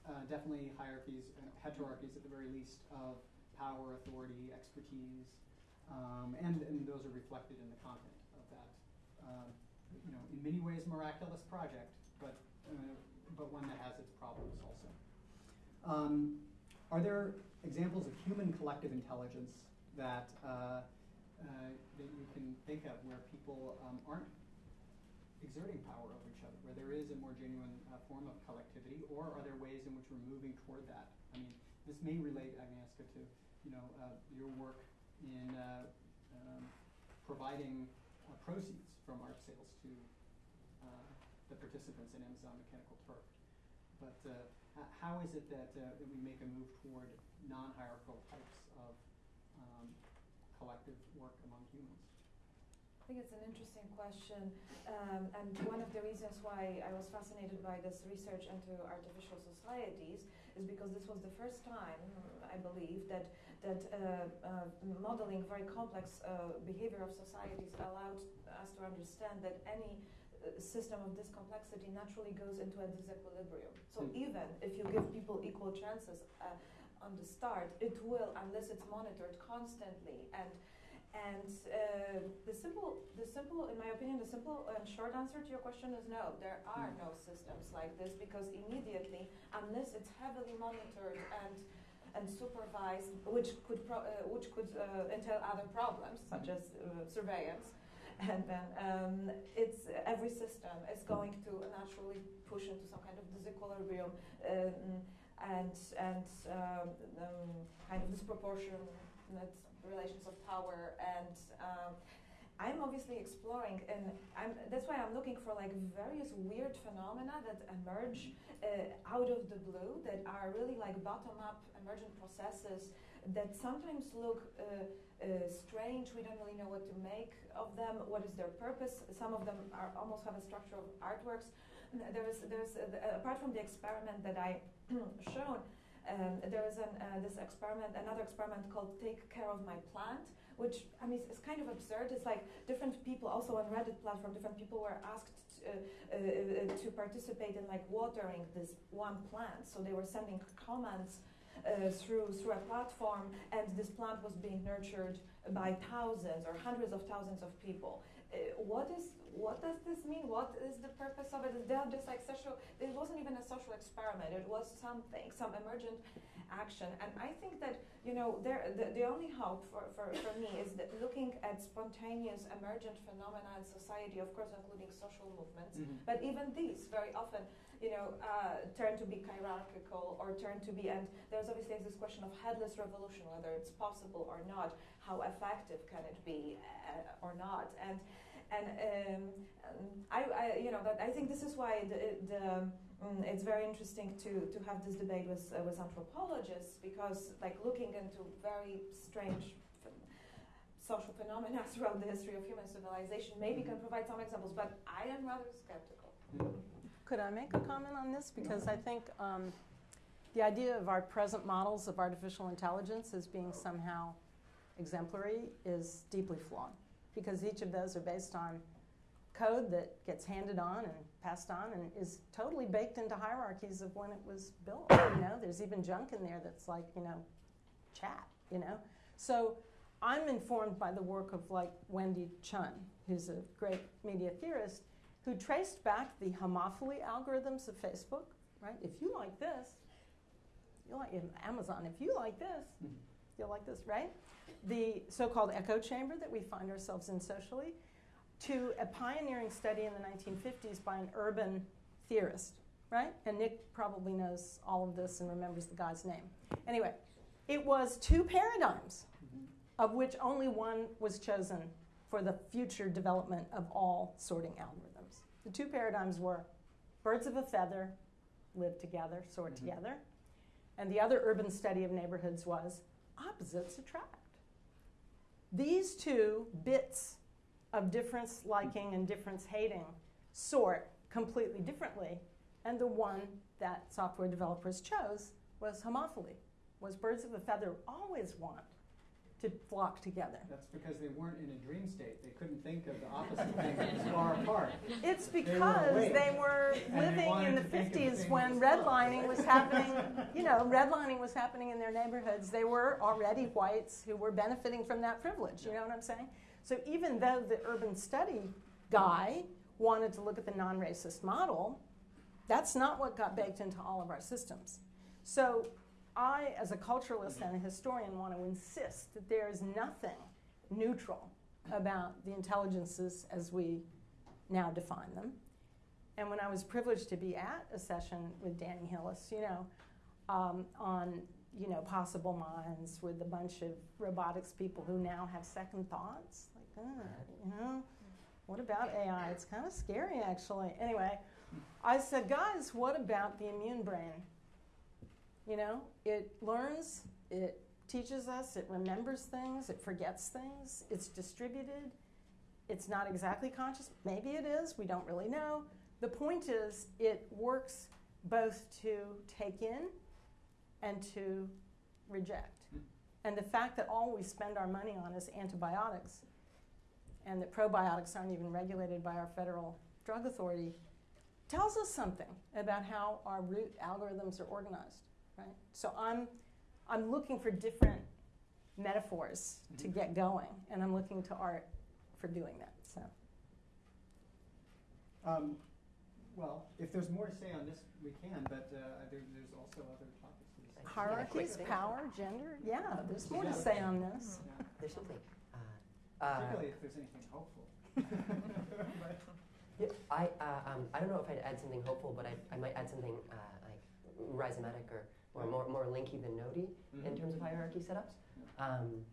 uh, definitely hierarchies, uh, heterarchies at the very least, of power, authority, expertise, um, and, and those are reflected in the content of that. Um, you know, in many ways, miraculous project, but uh, but one that has its problems also. Um, are there examples of human collective intelligence that uh, uh, that you can think of where people um, aren't exerting power over each other, where there is a more genuine uh, form of collectivity, or are there ways in which we're moving toward that? I mean, this may relate, Agnieszka, to you know uh, your work in uh, um, providing uh, proceeds from art sales to uh, the participants in Amazon Mechanical Turk. But uh, how is it that, that we make a move toward non-hierarchical types of um, collective work among humans? I think it's an interesting question, um, and one of the reasons why I was fascinated by this research into artificial societies is because this was the first time, I believe, that that uh, uh, modeling very complex uh, behavior of societies allowed us to understand that any uh, system of this complexity naturally goes into a disequilibrium. So Hmm. even if you give people equal chances uh, on the start, it will, unless it's monitored constantly and and uh, the simple, the simple, in my opinion, the simple and short answer to your question is no. There are Mm. no systems like this because immediately, unless it's heavily monitored and and supervised, which could pro- uh, which could uh, entail other problems such as uh, surveillance, and then um, it's every system is going to naturally push into some kind of disequilibrium um, and and um, um, kind of disproportionate relations of power and um, I'm obviously exploring and I'm, that's why I'm looking for like various weird phenomena that emerge uh, out of the blue that are really like bottom up emergent processes that sometimes look uh, uh, strange. We don't really know what to make of them what is their purpose. Some of them are almost have a structure of artworks. There's there's uh, apart from the experiment that I shown um, there is an, uh, this experiment, another experiment called Take Care of My Plant, which I mean it's kind of absurd. It's like different people, also on Reddit platform, different people were asked to, uh, uh, to participate in like watering this one plant. So they were sending comments uh, through through a platform, and this plant was being nurtured by thousands or hundreds of thousands of people. Uh, what is what does this mean? What is the purpose of it? Is there just like social? It wasn't even a social experiment. It was something, some emergent action. And I think that you know, there the, the only hope for, for, for me is that looking at spontaneous emergent phenomena in society, of course, including social movements, Mhm. but even these very often, you know, uh, turn to be hierarchical or turn to be, and there's obviously this question of headless revolution, whether it's possible or not, how effective can it be uh, or not, and and um, um, I, I, you know, that I think this is why the, the mm, it's very interesting to, to have this debate with uh, with anthropologists because like looking into very strange social phenomena throughout the history of human civilization maybe can provide some examples, but I am rather skeptical. Could I make a comment on this? Because I think um, the idea of our present models of artificial intelligence as being somehow exemplary is deeply flawed. Because each of those are based on code that gets handed on and passed on and is totally baked into hierarchies of when it was built. You know, there's even junk in there that's like, you know, chat, you know? So I'm informed by the work of like Wendy Chun, who's a great media theorist, who traced back the homophily algorithms of Facebook, right? If you like this, you like Amazon. If you like this, mm-hmm. You'll like this, right? The so-called echo chamber that we find ourselves in socially, to a pioneering study in the 1950s by an urban theorist, right? And Nick probably knows all of this and remembers the guy's name. Anyway, it was two paradigms, of which only one was chosen for the future development of all sorting algorithms. The two paradigms were birds of a feather live together, sort Mhm. together, and the other urban study of neighborhoods was opposites attract. These two bits of difference liking and difference hating sort completely differently, and the one that software developers chose was homophily, was birds of a feather always want to flock together. That's because they weren't in a dream state. They couldn't think of the opposite thing was far apart. It's They were because they were and they living in the to think of 50s things when redlining was happening. You know, redlining was happening in their neighborhoods. They were already whites who were benefiting from that privilege. You know what I'm saying? So even though the urban study guy wanted to look at the non racist model, that's not what got baked into all of our systems. So I, as a culturalist and a historian, want to insist that there is nothing neutral about the intelligences as we now define them. And when I was privileged to be at a session with Danny Hillis, you know, um, on you know possible minds with a bunch of robotics people who now have second thoughts, like, uh, you know, what about AI? It's kind of scary, actually. Anyway, I said, guys, what about the immune brain? You know, it learns, it teaches us, it remembers things, it forgets things, it's distributed, it's not exactly conscious. Maybe it is, we don't really know. The point is, it works both to take in and to reject. Mm. And the fact that all we spend our money on is antibiotics and that probiotics aren't even regulated by our federal drug authority tells us something about how our root algorithms are organized, right? So I'm, I'm looking for different metaphors to Mhm. get going, and I'm looking to art for doing that. So Um, well, if there's more to say on this, we can, but uh, there, there's also other topics to discuss. hierarchies, thing. power, gender, yeah, there's more to say on this. Yeah, There's something. Uh, uh, Particularly if there's anything hopeful. Yeah, I, uh, um, I don't know if I'd add something hopeful, but I, I might add something uh, like rhizomatic or, or more, more linky than nodey in Mhm. terms of hierarchy setups. Um,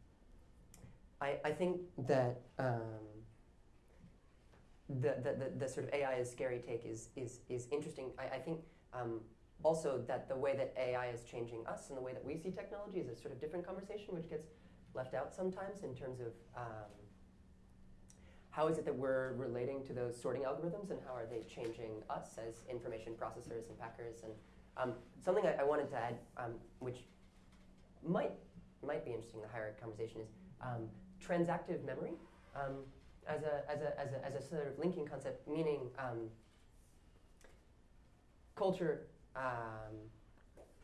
I, I think that um, the, the, the, the sort of AI is scary take is, is, is interesting. I, I think um, also that the way that AI is changing us and the way that we see technology is a sort of different conversation, which gets left out sometimes in terms of um, how is it that we're relating to those sorting algorithms and how are they changing us as information processors and packers and um, something I, I wanted to add, um, which might might be interesting in the higher conversation is um, transactive memory um, as, a, as, a, as, a, as a sort of linking concept, meaning um, culture um,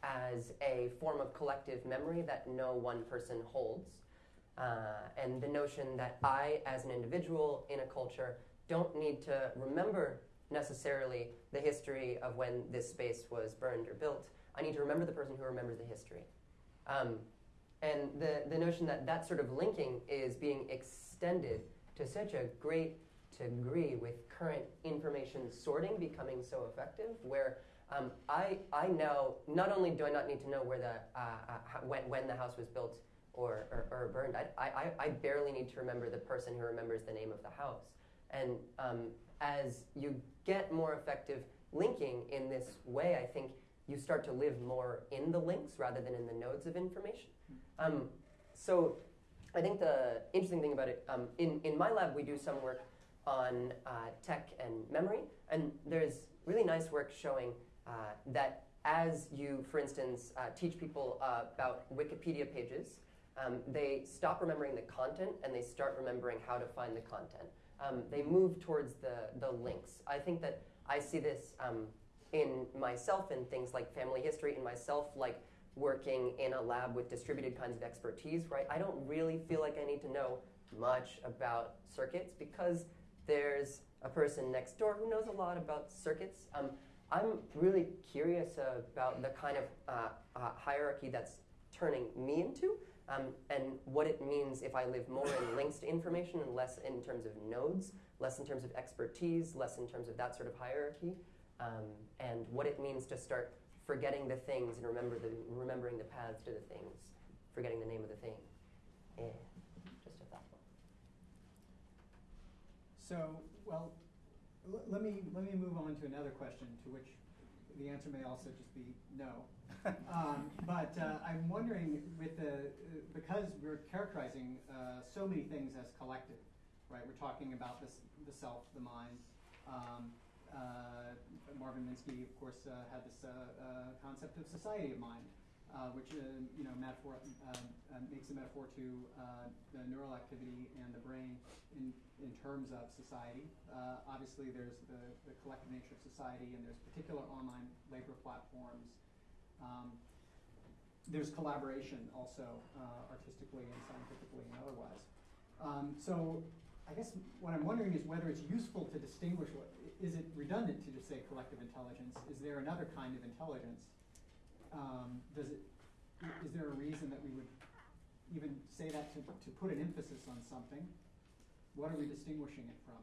as a form of collective memory that no one person holds. Uh, and the notion that I, as an individual in a culture, don't need to remember necessarily the history of when this space was burned or built. I need to remember the person who remembers the history. Um, and the, the notion that that sort of linking is being extended to such a great degree with current information sorting becoming so effective, where um, I, I now, not only do I not need to know where the, uh, uh, when, when the house was built or, or, or burned, I, I, I barely need to remember the person who remembers the name of the house. And um, as you get more effective linking in this way, I think you start to live more in the links rather than in the nodes of information. Um, so I think the interesting thing about it, um, in, in my lab, we do some work on uh, tech and memory, and there's really nice work showing uh, that as you, for instance, uh, teach people uh, about Wikipedia pages, um, they stop remembering the content and they start remembering how to find the content. Um, they move towards the, the links. I think that I see this um, in myself in things like family history, in myself like working in a lab with distributed kinds of expertise, right? I don't really feel like I need to know much about circuits because there's a person next door who knows a lot about circuits. Um, I'm really curious about the kind of uh, uh, hierarchy that's turning me into um, and what it means if I live more in links to information and less in terms of nodes, less in terms of expertise, less in terms of that sort of hierarchy, um, and what it means to start forgetting the things and remember the, remembering the paths to the things, forgetting the name of the thing. Just a thought. So, well, let me, let me move on to another question to which the answer may also just be no. Um, but uh, I'm wondering with the, because we're characterizing uh, so many things as collective, right? We're talking about this, the self, the mind. Um, uh, Marvin Minsky, of course, uh, had this uh, uh, concept of society of mind, uh, which uh, you know metaphor um, uh, makes a metaphor to uh, the neural activity and the brain in in terms of society. Uh, obviously, there's the, the collective nature of society, and there's particular online labor platforms. Um, there's collaboration also, uh, artistically and scientifically and otherwise. Um, so I guess what I'm wondering is whether it's useful to distinguish what, is it redundant to just say collective intelligence? Is there another kind of intelligence? Um, does it, is there a reason that we would even say that to, to put an emphasis on something? What are we distinguishing it from?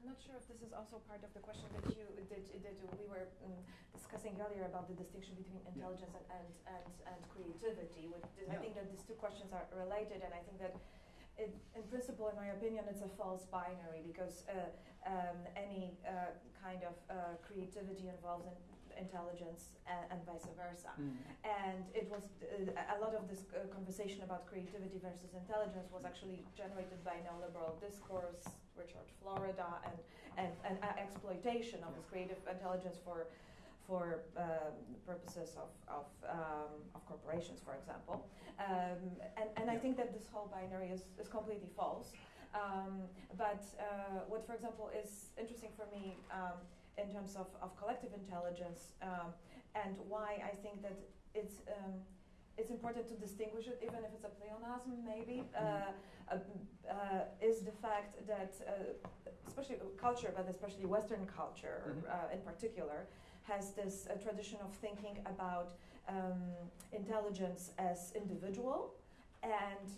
I'm not sure if this is also part of the question that you that, that we were um, discussing earlier about the distinction between intelligence and, and, and, and creativity. With this, I think that these two questions are related, and I think that it, in principle, in my opinion, it's a false binary because uh, um, any uh, kind of uh, creativity involves in intelligence and, and vice versa. And it was uh, a lot of this uh, conversation about creativity versus intelligence was actually generated by neoliberal discourse, Richard Florida, and and, and uh, exploitation of this creative intelligence for for um, purposes of of, um, of corporations, for example. Um, and and I think that this whole binary is, is completely false. Um, but uh, what, for example, is interesting for me um, in terms of, of collective intelligence um, and why I think that it's um, it's important to distinguish it, even if it's a pleonasm, maybe, uh, uh, uh, is the fact that, uh, especially culture, but especially Western culture Mhm. uh, in particular, has this uh, tradition of thinking about um, intelligence as individual and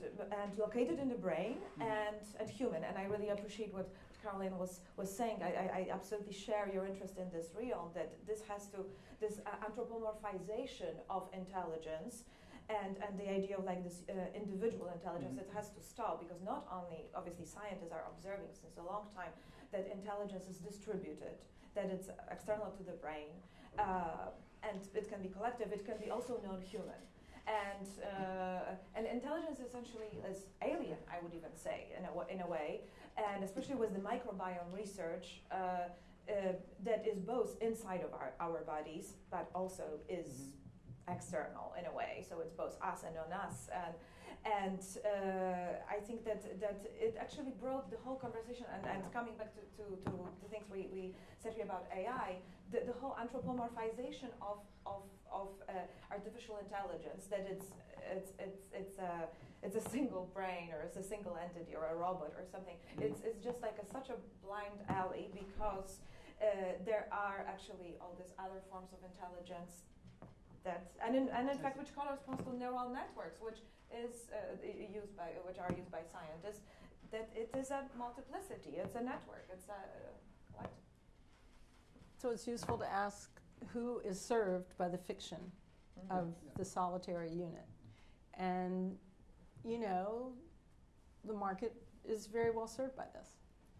and located in the brain Mhm. and and human. And I really appreciate what Caroline was was saying. I, I, I absolutely share your interest in this realm that this has to this uh, anthropomorphization of intelligence. And, and the idea of like this uh, individual intelligence, Mhm. it has to stop because not only obviously scientists are observing since a long time that intelligence is distributed, that it's external to the brain, uh, and it can be collective, it can be also non-human. And, uh, and intelligence essentially is alien, I would even say, in a, in a way, and especially with the microbiome research uh, uh, that is both inside of our, our bodies, but also is Mhm. external in a way. So it's both us and on us. And and uh, I think that that it actually brought the whole conversation. And, and coming back to, to, to the things we, we said here about AI, the, the whole anthropomorphization of of, of uh, artificial intelligence. That it's it's it's it's a it's a single brain or it's a single entity or a robot or something. It's it's just like a, such a blind alley because. Uh, there are actually all these other forms of intelligence that, and in, and in fact, which corresponds to neural networks, which is uh, used by, which are used by scientists. That it is a multiplicity. It's a network. It's a what? So it's useful to ask who is served by the fiction Mm-hmm. of the solitary unit. And, you know, the market is very well served by this.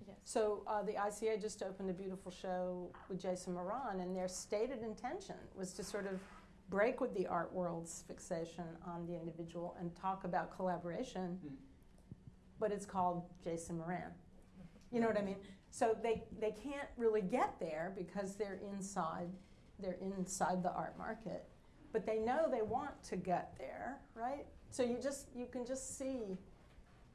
Yes. So uh, the ICA just opened a beautiful show with Jason Moran, and their stated intention was to sort of break with the art world's fixation on the individual and talk about collaboration, Mm. but it's called Jason Moran. You know what I mean? So they, they can't really get there because they're inside they're inside the art market, but they know they want to get there, right? So you just you can just see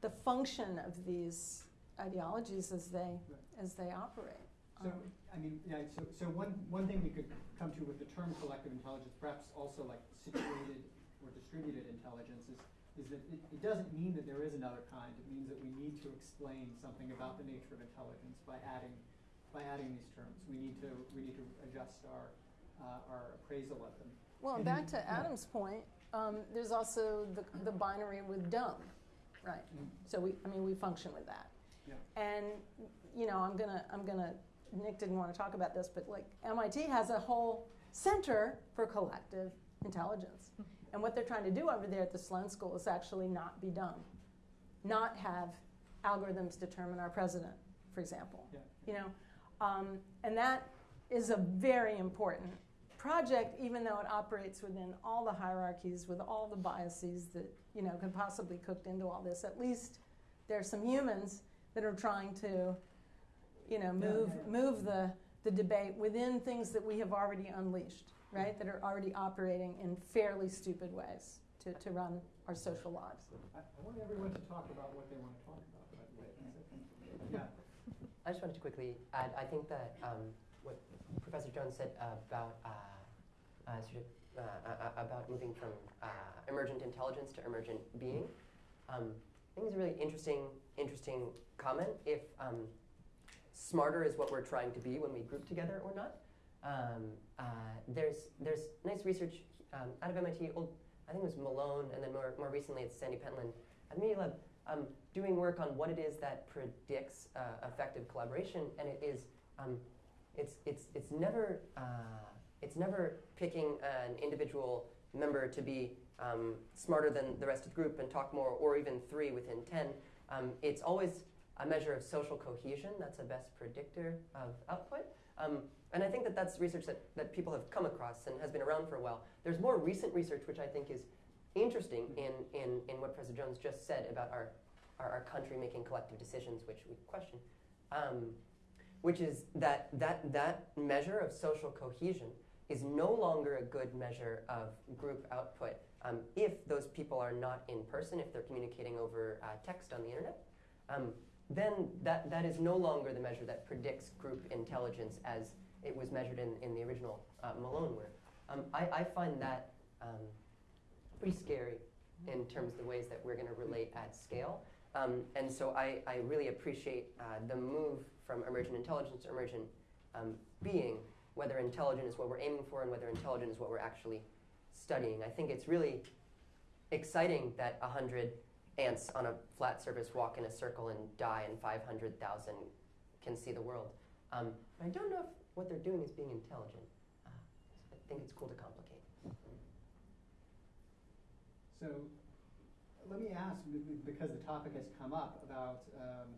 the function of these ideologies as they as they operate. So, Um, I mean, yeah, so, so one, one thing we could come to with the term collective intelligence, perhaps also like situated or distributed intelligence is, is that it, it doesn't mean that there is another kind. It means that we need to explain something about the nature of intelligence by adding, by adding these terms. We need to, we need to adjust our, uh, our appraisal of them. Well, And back then- to yeah. Adam's point, um, there's also the, the binary with dumb, right? Mm. So we, I mean, we function with that. Yeah. And you know, I'm gonna, I'm gonna. Nick didn't want to talk about this, but like MIT has a whole center for collective intelligence, and what they're trying to do over there at the Sloan School is actually not be dumb, not have algorithms determine our president, for example. Yeah. You know, um, and that is a very important project, even though it operates within all the hierarchies with all the biases that you know can possibly cooked into all this. At least there's some humans that are trying to, you know, move yeah, yeah. move the the debate within things that we have already unleashed, right? That are already operating in fairly stupid ways to, to run our social lives. I, I want everyone to talk about what they want to talk about, by the way. Yeah, I just wanted to quickly add. I think that um, what Professor Jones said about uh, uh, sort of uh, uh, about moving from uh, emergent intelligence to emergent being, um, I think is a really interesting, interesting comment. If um, smarter is what we're trying to be when we group together or not, um, uh, there's there's nice research um, out of MIT. Old, I think it was Malone, and then more more recently it's Sandy Pentland at Media Lab um, doing work on what it is that predicts uh, effective collaboration, and it is um, it's it's it's never uh, it's never picking an individual member to be um, smarter than the rest of the group and talk more, or even three within ten. Um, it's always a measure of social cohesion. That's a best predictor of output. Um, and I think that that's research that, that people have come across and has been around for a while. There's more recent research which I think is interesting in, in, in what Professor Jones just said about our, our, our country making collective decisions, which we question, um, which is that, that that measure of social cohesion is no longer a good measure of group output um, if those people are not in person, if they're communicating over uh, text on the internet. Um, then that, that is no longer the measure that predicts group intelligence as it was measured in, in the original uh, Malone work. Um, I, I find that um, pretty scary in terms of the ways that we're going to relate at scale. Um, and so I, I really appreciate uh, the move from emergent intelligence to emergent um, being, whether intelligent is what we're aiming for and whether intelligent is what we're actually studying. I think it's really exciting that 100 ants on a flat surface walk in a circle and die and 500,000 can see the world. Um, I don't know if what they're doing is being intelligent. Uh, I think it's cool to complicate. So let me ask, because the topic has come up about um,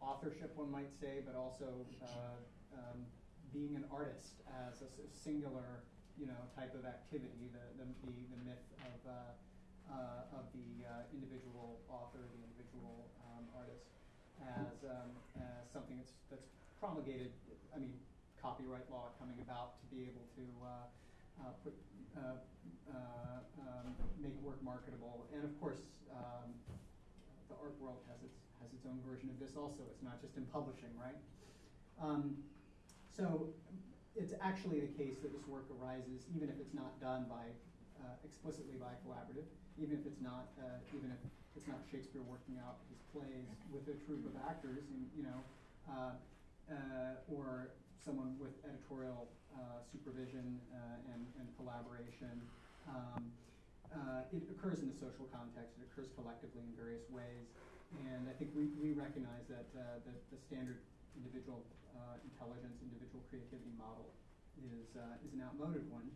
authorship, one might say, but also uh, um, being an artist as a singular, you know, type of activity, the, the, the, the myth of, uh, uh, of the uh, individual author, the individual um, artist, as, um, as something that's, that's promulgated, I mean, copyright law coming about to be able to uh, uh, put, uh, uh, um, make work marketable. And of course, um, the art world has its, has its own version of this also. It's not just in publishing, right? Um, so it's actually the case that this work arises, even if it's not done by, uh, explicitly by collaborative, even if it's not, uh, even if it's not Shakespeare working out his plays with a troupe of actors, and, you know, uh, uh, or someone with editorial supervision and, and collaboration. Um, it occurs in the social context, it occurs collectively in various ways, and I think we, we recognize that the, the standard individual uh, intelligence, individual creativity model is, uh, is an outmoded one.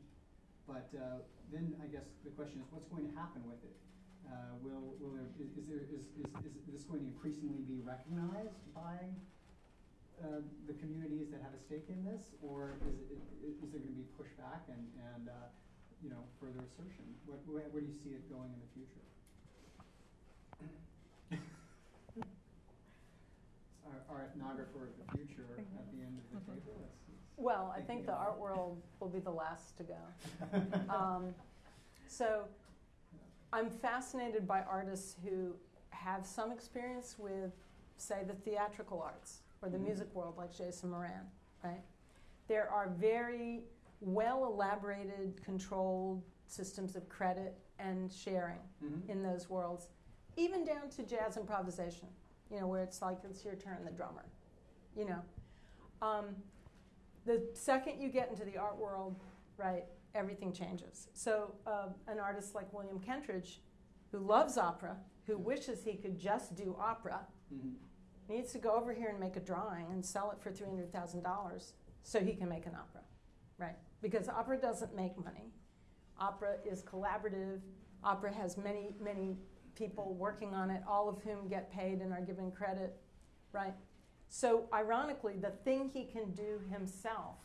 But uh, then I guess the question is, what's going to happen with it? Uh, will, will there, is, is, there, is, is, is this going to increasingly be recognized by uh, the communities that have a stake in this, or is, it, is there going to be pushback and, and uh, you know, further assertion? What, where, where do you see it going in the future? our, our ethnographer of the future at the end of the table. Well, I think the art world will be the last to go. Um, so I'm fascinated by artists who have some experience with, say, the theatrical arts or the Mhm. music world, like Jason Moran, right? There are very well elaborated, controlled systems of credit and sharing Mhm. in those worlds, even down to jazz improvisation, you know, where it's like it's your turn, the drummer, you know. Um, the second you get into the art world, right, everything changes. So, uh, an artist like William Kentridge, who loves opera, who wishes he could just do opera, Mhm. needs to go over here and make a drawing and sell it for $300,000 so he can make an opera, right? Because opera doesn't make money. Opera is collaborative. Opera has many, many people working on it, all of whom get paid and are given credit, right? So, ironically, the thing he can do himself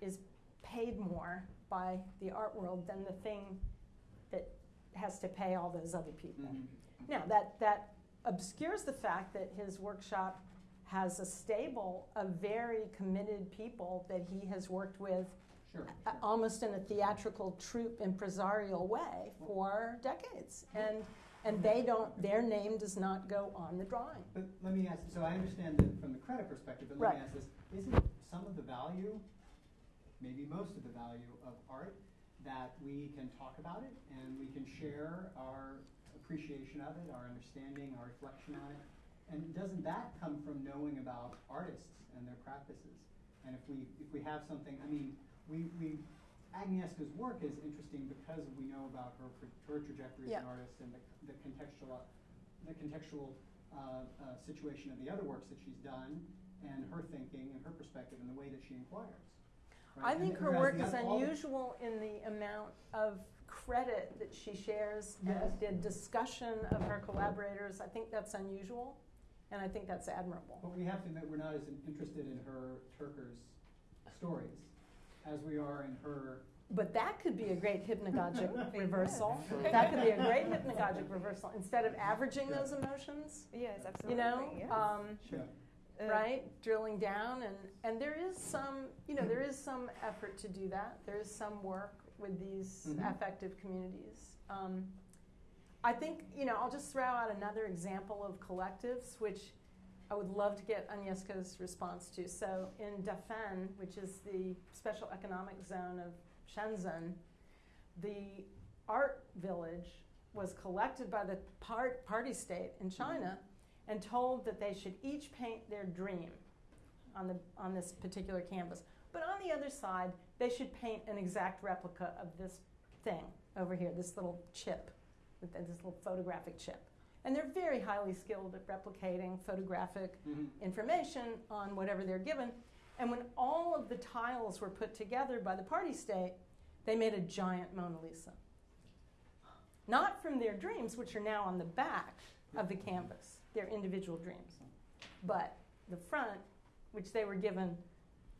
is paid more by the art world than the thing that has to pay all those other people. Mhm. Now, that, that obscures the fact that his workshop has a stable of very committed people that he has worked with Sure. sure. almost in a theatrical troupe impresarial way for decades. And, and they don't, their name does not go on the drawing. But let me ask, so I understand that from the credit perspective, but let me ask this, isn't some of the value, maybe most of the value of art, that we can talk about it and we can share our appreciation of it, our understanding, our reflection on it? And doesn't that come from knowing about artists and their practices? And if we, if we have something, I mean, we, we, Agnieszka's work is interesting because we know about her, her trajectory as an artist and the, the contextual, the contextual uh, uh, situation of the other works that she's done and her thinking and her perspective and the way that she inquires. I think And her work is unusual in the amount of credit that she shares Yes. and the discussion of her collaborators. I think that's unusual, and I think that's admirable. But we have to admit, we're not as interested in her Turker's stories as we are in her. But that could be a great hypnagogic reversal. That could be a great hypnagogic reversal. Instead of averaging Yeah. those emotions, Yes, absolutely. you know, yes. um, Yeah. Uh, right, drilling down, and and there is some, you know, there is some effort to do that. There is some work with these Mhm. affective communities. Um, I think, you know, I'll just throw out another example of collectives, which I would love to get Agnieszka's response to. So in Dafen, which is the special economic zone of Shenzhen, the art village was collected by the part, party state in China and told that they should each paint their dream on, the, on this particular canvas. But on the other side, they should paint an exact replica of this thing over here, this little chip, this little photographic chip. And they're very highly skilled at replicating photographic Mhm. information on whatever they're given. And when all of the tiles were put together by the party state, they made a giant Mona Lisa. Not from their dreams, which are now on the back of the canvas, their individual dreams, but the front, which they were given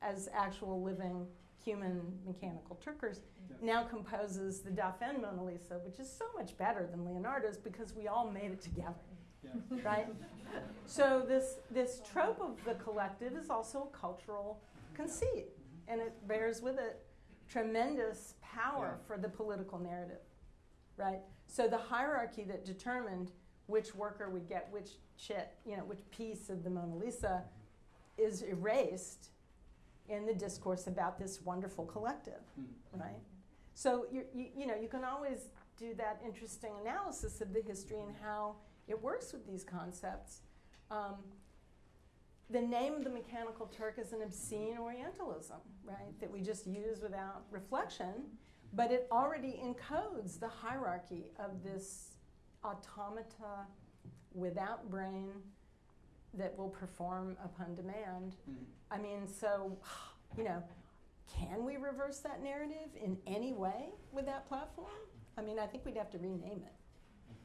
as actual living human mechanical Turkers, Yeah. now composes the Dafen Mona Lisa, which is so much better than Leonardo's because we all made it together Yes. right? So this this trope of the collective is also a cultural conceit, mm-hmm. and it bears with it tremendous power Yeah. for the political narrative, right? So the hierarchy that determined which worker would get which chit, you know, which piece of the Mona Lisa is erased in the discourse about this wonderful collective, Mhm. right? So you, you, you know you can always do that interesting analysis of the history and how it works with these concepts. Um, the name of the mechanical Turk is an obscene Orientalism, right? That we just use without reflection, but it already encodes the hierarchy of this automata without brain that will perform upon demand Mhm. I mean, so, you know, can we reverse that narrative in any way with that platform? I mean, I think we'd have to rename it.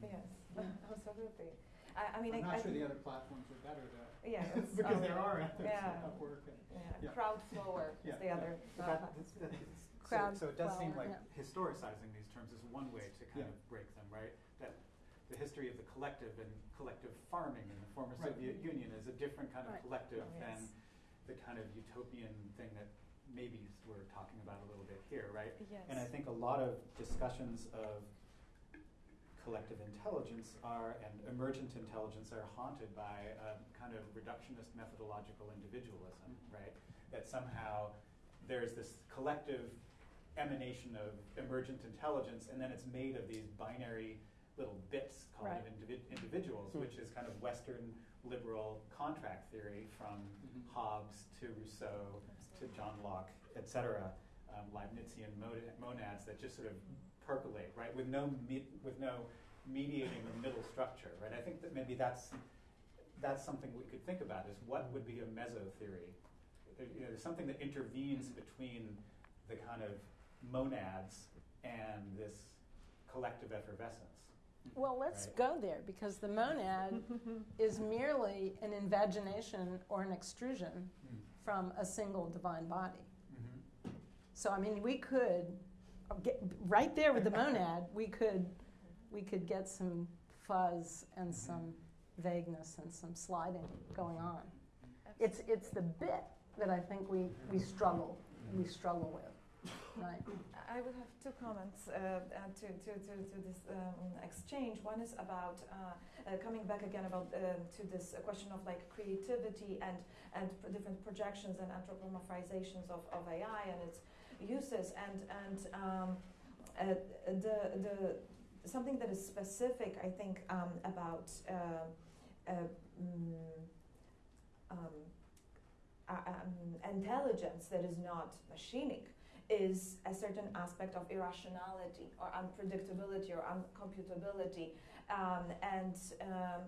Yes, Yeah. absolutely. I, I mean, I'm I, not I sure the other platforms are better though. Yeah, because um, there are others, yeah. Upwork and yeah, Yeah. Crowdflower Yeah, is the yeah. other. But uh, that- that's- that's- so, so it does seem like yeah. historicizing these terms is one way to kind Yeah. of break them, right? That the history of the collective and collective farming in the former Right. Soviet Union is a different kind of Right. collective Oh, than yes. the kind of utopian thing that maybe we're talking about a little bit here, right? Yes. And I think a lot of discussions of collective intelligence are, and emergent intelligence are haunted by a kind of reductionist methodological individualism, mm-hmm. right? That somehow there's this collective emanation of emergent intelligence, and then it's made of these binary little bits called Right. individ- individuals, Hmm. which is kind of Western liberal contract theory from Mhm. Hobbes to Rousseau to John Locke, et cetera, um, Leibnizian mod- monads that just sort of percolate, right, with no me- with no mediating or middle structure, right? I think that maybe that's that's something we could think about is what would be a meso theory? There, you know, there's something that intervenes between the kind of monads and this collective effervescence. Well, let's Right. go there because the monad is merely an invagination or an extrusion hmm. from a single divine body. Mm-hmm. So, I mean, we could get right there with the monad. We could we could get some fuzz and mm-hmm. some vagueness and some sliding going on. It's it's the bit that I think we we struggle we mm-hmm. struggle with, right? I would have two comments uh, to, to, to, to this um, exchange. One is about uh, uh, coming back again about uh, to this question of like creativity and and pr- different projections and anthropomorphizations of, of AI and its uses and and um, uh, the the something that is specific I think um, about uh, uh, mm, um, um, intelligence that is not machinic is a certain aspect of irrationality or unpredictability or uncomputability. Um, and um,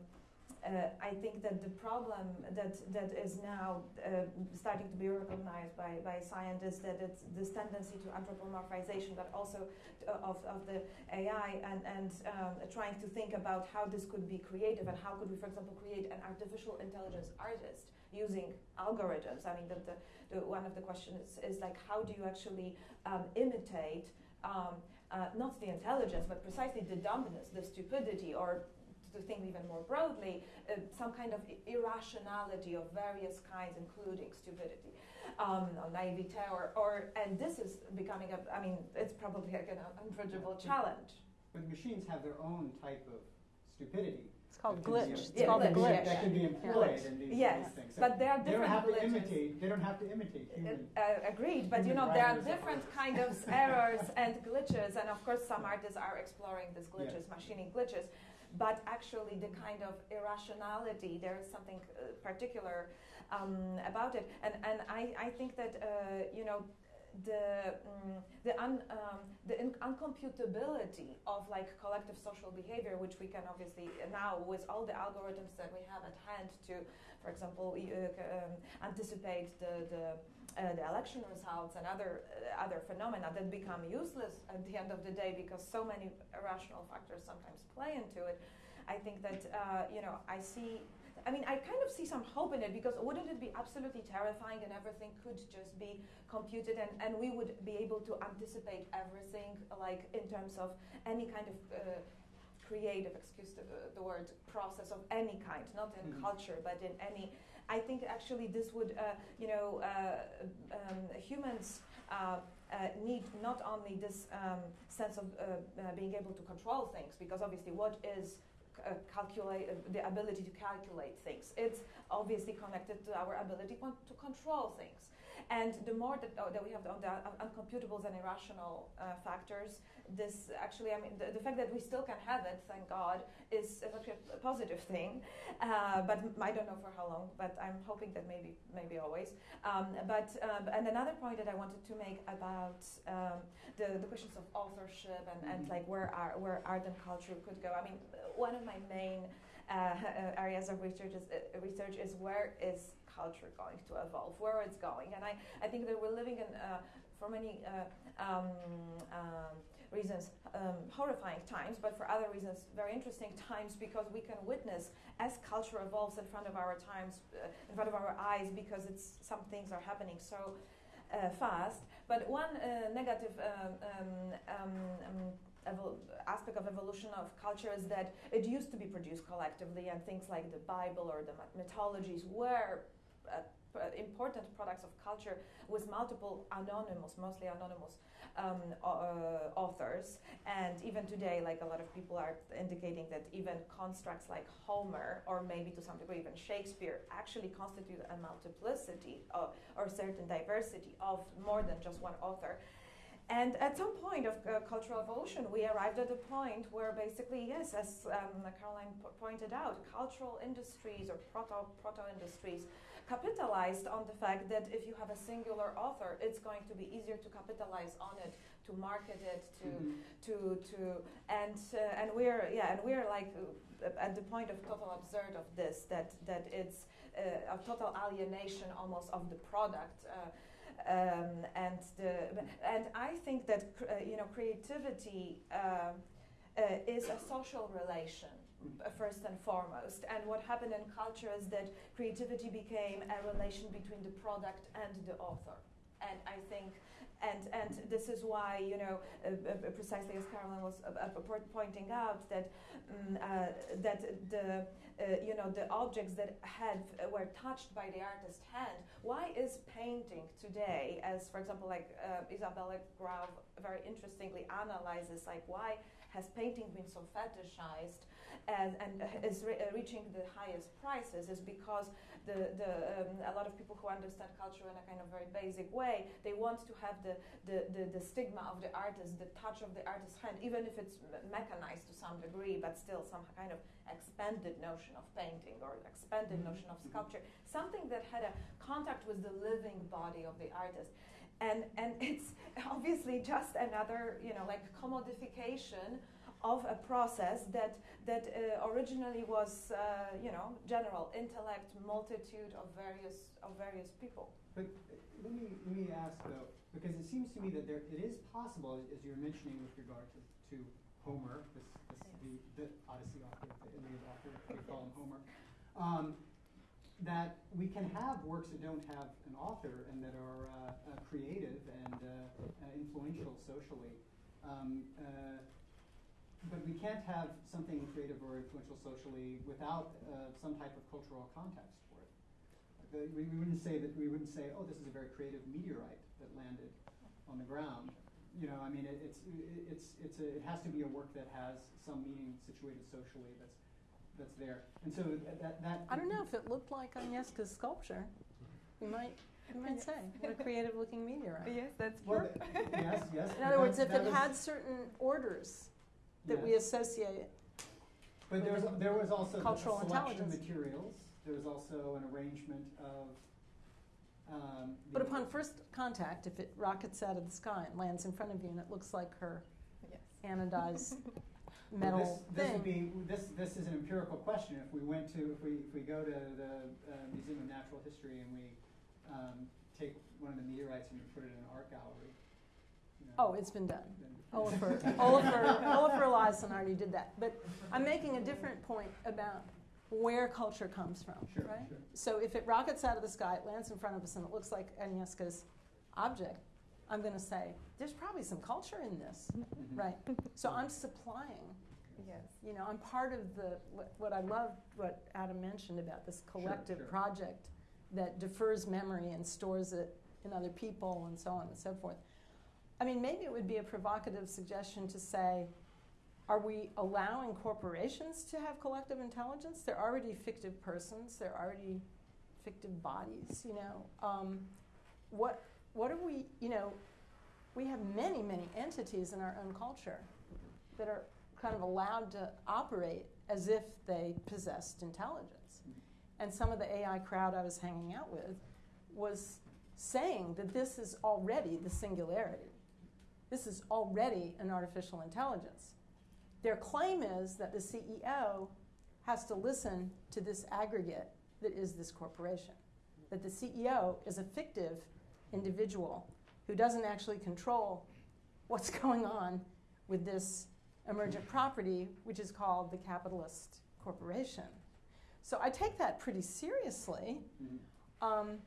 uh, I think that the problem that, that is now uh, starting to be recognized by, by scientists that it's this tendency to anthropomorphization, but also to, of, of the AI and, and um, trying to think about how this could be creative and how could we, for example, create an artificial intelligence artist using algorithms. I mean, the, the, the, one of the questions is, is like, how do you actually um, imitate um, uh, not the intelligence, but precisely the dumbness, the stupidity, or to think even more broadly, uh, some kind of irrationality of various kinds, including stupidity, um, or naivete, or, or, and this is becoming a, I mean, it's probably like an unbridgeable challenge. But machines have their own type of stupidity. It's called that can be- glitch. It's Yeah, called a glitch, glitch. That can be employed Glitch. in these, Yes, things. So but there are different. they don't different have to imitate. They don't have to imitate human. Uh, agreed, but you know there are different artists. kind of errors and glitches, and of course some artists are exploring these glitches, machining glitches. But actually, the kind of irrationality, there is something uh, particular um, about it, and and I, I think that uh, you know the mm, the un, um, the uncomputability of like collective social behavior, which we can obviously now with all the algorithms that we have at hand to, for example, uh, um, anticipate the the, uh, the election results and other uh, other phenomena that become useless at the end of the day because so many irrational factors sometimes play into it. I think that uh, you know I see. I mean, I kind of see some hope in it because wouldn't it be absolutely terrifying and everything could just be computed and, and we would be able to anticipate everything, like in terms of any kind of uh, creative, excuse the, the word, process of any kind, not in Mhm. culture, but in any. I think actually this would, uh, you know, uh, um, humans uh, uh, need not only this um, sense of uh, uh, being able to control things, because obviously, what is uh, calculate uh, the ability to calculate things? It's obviously connected to our ability to control things. And the more that, uh, that we have on the uncomputables and irrational uh, factors, this actually, I mean, the, the fact that we still can have it, thank God, is a positive thing. Uh, but I don't know for how long, but I'm hoping that maybe, maybe always. Um, but um, and another point that I wanted to make about um, the, the questions of authorship and, and Mhm. like where art, where art and culture could go. I mean, one of my main uh, areas of research is, uh, research is where is culture going to evolve, where it's going, and I, I think that we're living in uh, for many uh, um, um, reasons um, horrifying times, but for other reasons very interesting times because we can witness as culture evolves in front of our times, uh, in front of our eyes, because it's some things are happening so uh, fast. But one uh, negative um, um, um, aspect of evolution of culture is that it used to be produced collectively, and things like the Bible or the mythologies were. Uh, p- important products of culture with multiple anonymous, mostly anonymous um, uh, authors. And even today, like a lot of people are indicating that even constructs like Homer, or maybe to some degree even Shakespeare, actually constitute a multiplicity of, or certain diversity of more than just one author. And at some point of uh, cultural evolution, we arrived at a point where basically, yes, as um, Caroline pointed out, cultural industries or proto industries capitalized on the fact that if you have a singular author, it's going to be easier to capitalize on it, to market it, to Mhm. to to and uh, and we're yeah and we're like uh, at the point of total absurd of this that that it's uh, a total alienation almost of the product. Uh, um, and the and I think that cr- uh, you know creativity uh, is a social relation first and foremost. And what happened in culture is that creativity became a relation between the product and the author. And I think, and and this is why you know uh, uh, precisely as Caroline was uh, uh, pointing out that um, uh, that the uh, you know the objects that had were touched by the artist's hand. Why is painting today, as for example, like Isabella Graw very interestingly analyzes, like why has painting been so fetishized and, and is re- uh, reaching the highest prices is because the, the, um, a lot of people who understand culture in a kind of very basic way, they want to have the, the, the, the stigma of the artist, the touch of the artist's hand, even if it's mechanized to some degree, but still some kind of expanded notion of painting or expanded Mhm. notion of Mhm. sculpture, something that had a contact with the living body of the artist. And, and it's obviously just another, you know, like commodification of a process that that uh, originally was, uh, you know, general intellect, multitude of various of various people. But uh, let me let me ask though, because it seems to me that there it is possible, as you were mentioning with regard to, to Homer, this, this the, the Odyssey author, the Iliad author, we call him Homer, um, that we can have works that don't have an author and that are uh, uh, creative and uh, uh, influential socially. Um, uh, but we can't have something creative or influential socially without uh, some type of cultural context for it. The- we, we wouldn't say that we wouldn't say, oh, this is a very creative meteorite that landed on the ground. You know, I mean, it, it's it, it's it's a, it has to be a work that has some meaning situated socially that's that's there. And so that that, that I don't know if it looked like Agnieszka's sculpture. You might, you might say, what a creative looking meteorite. Yes, that's Well, yes, yes. In other words, if it that had certain orders that we associate, But there was, there was also the cultural selection intelligence. materials. There was also an arrangement of. Um, but upon first contact, if it rockets out of the sky and lands in front of you and it looks like her Yes. anodized Well, metal this, this thing. would be this. This is an empirical question. If we went to, if we if we go to the uh, Museum of Natural History and we um, take one of the meteorites and we put it in an art gallery. You Oh, it's been done. then- Olafur, Olafur, Olafur Eliasson already did that. But I'm making a different point about where culture comes from, Sure, right? sure. So if it rockets out of the sky, it lands in front of us, and it looks like Agnieszka's object, I'm going to say, there's probably some culture in this, Mhm. right? So I'm supplying, Yes. you know, I'm part of the, what, what I love, what Adam mentioned about this collective sure. project that defers memory and stores it in other people and so on and so forth. I mean, maybe it would be a provocative suggestion to say, are we allowing corporations to have collective intelligence? They're already fictive persons. They're already fictive bodies. You know, um, what what are we? You know, we have many many entities in our own culture that are kind of allowed to operate as if they possessed intelligence. And some of the AI crowd I was hanging out with was saying that this is already the singularity. This is already an artificial intelligence. Their claim is that the CEO has to listen to this aggregate that is this corporation. That the CEO is a fictive individual who doesn't actually control what's going on with this emergent property, which is called the capitalist corporation. So I take that pretty seriously. Mhm. Um,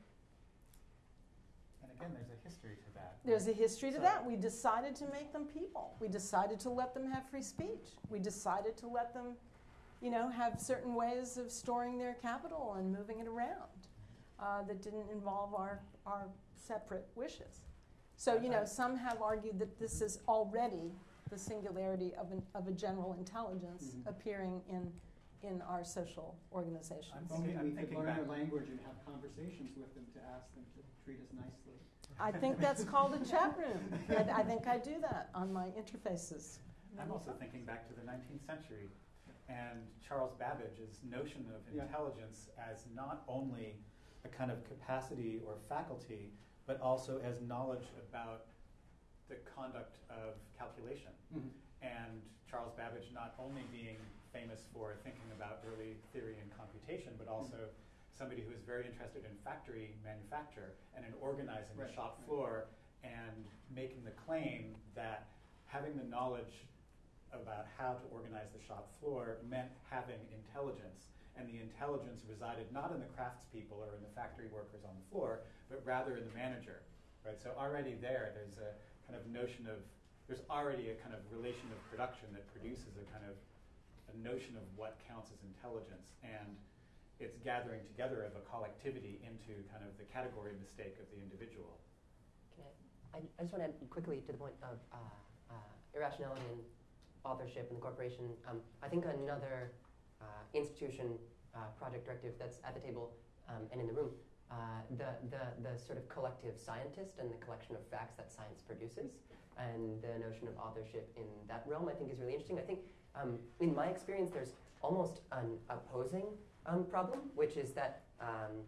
again, there's a history to that. there's a history to So- that. We decided to make them people. We decided to let them have free speech. We decided to let them, you know, have certain ways of storing their capital and moving it around uh, that didn't involve our, our separate wishes. So, you know, some have argued that this is already the singularity of, an, of a general intelligence Mhm. appearing in, in our social organizations. I'm If only I'm we could thinking learn their language and have conversations with them to ask them to treat us nicely. I think that's called a chat room. I, I think I do that on my interfaces. I'm also thinking back to the 19th century and Charles Babbage's notion of Yeah. intelligence as not only a kind of capacity or faculty, but also as knowledge about the conduct of calculation. Mhm. And Charles Babbage not only being famous for thinking about early theory and computation, but also somebody who is very interested in factory manufacture and in organizing the shop floor and making the claim that having the knowledge about how to organize the shop floor meant having intelligence. And the intelligence resided not in the craftspeople or in the factory workers on the floor, but rather in the manager. Right? So already there, there's a kind of notion of there's already a kind of relation of production that produces a kind of a notion of what counts as intelligence and it's gathering together of a collectivity into kind of the category mistake of the individual. I, I, I just want to add quickly to the point of uh, uh, irrationality and authorship and the corporation. Um, I think another uh, institution uh, project directive that's at the table um, and in the room, uh, the, the, the sort of collective scientist and the collection of facts that science produces, and the notion of authorship in that realm, I think is really interesting. I think, um, in my experience, there's almost an opposing um, problem, which is that, um,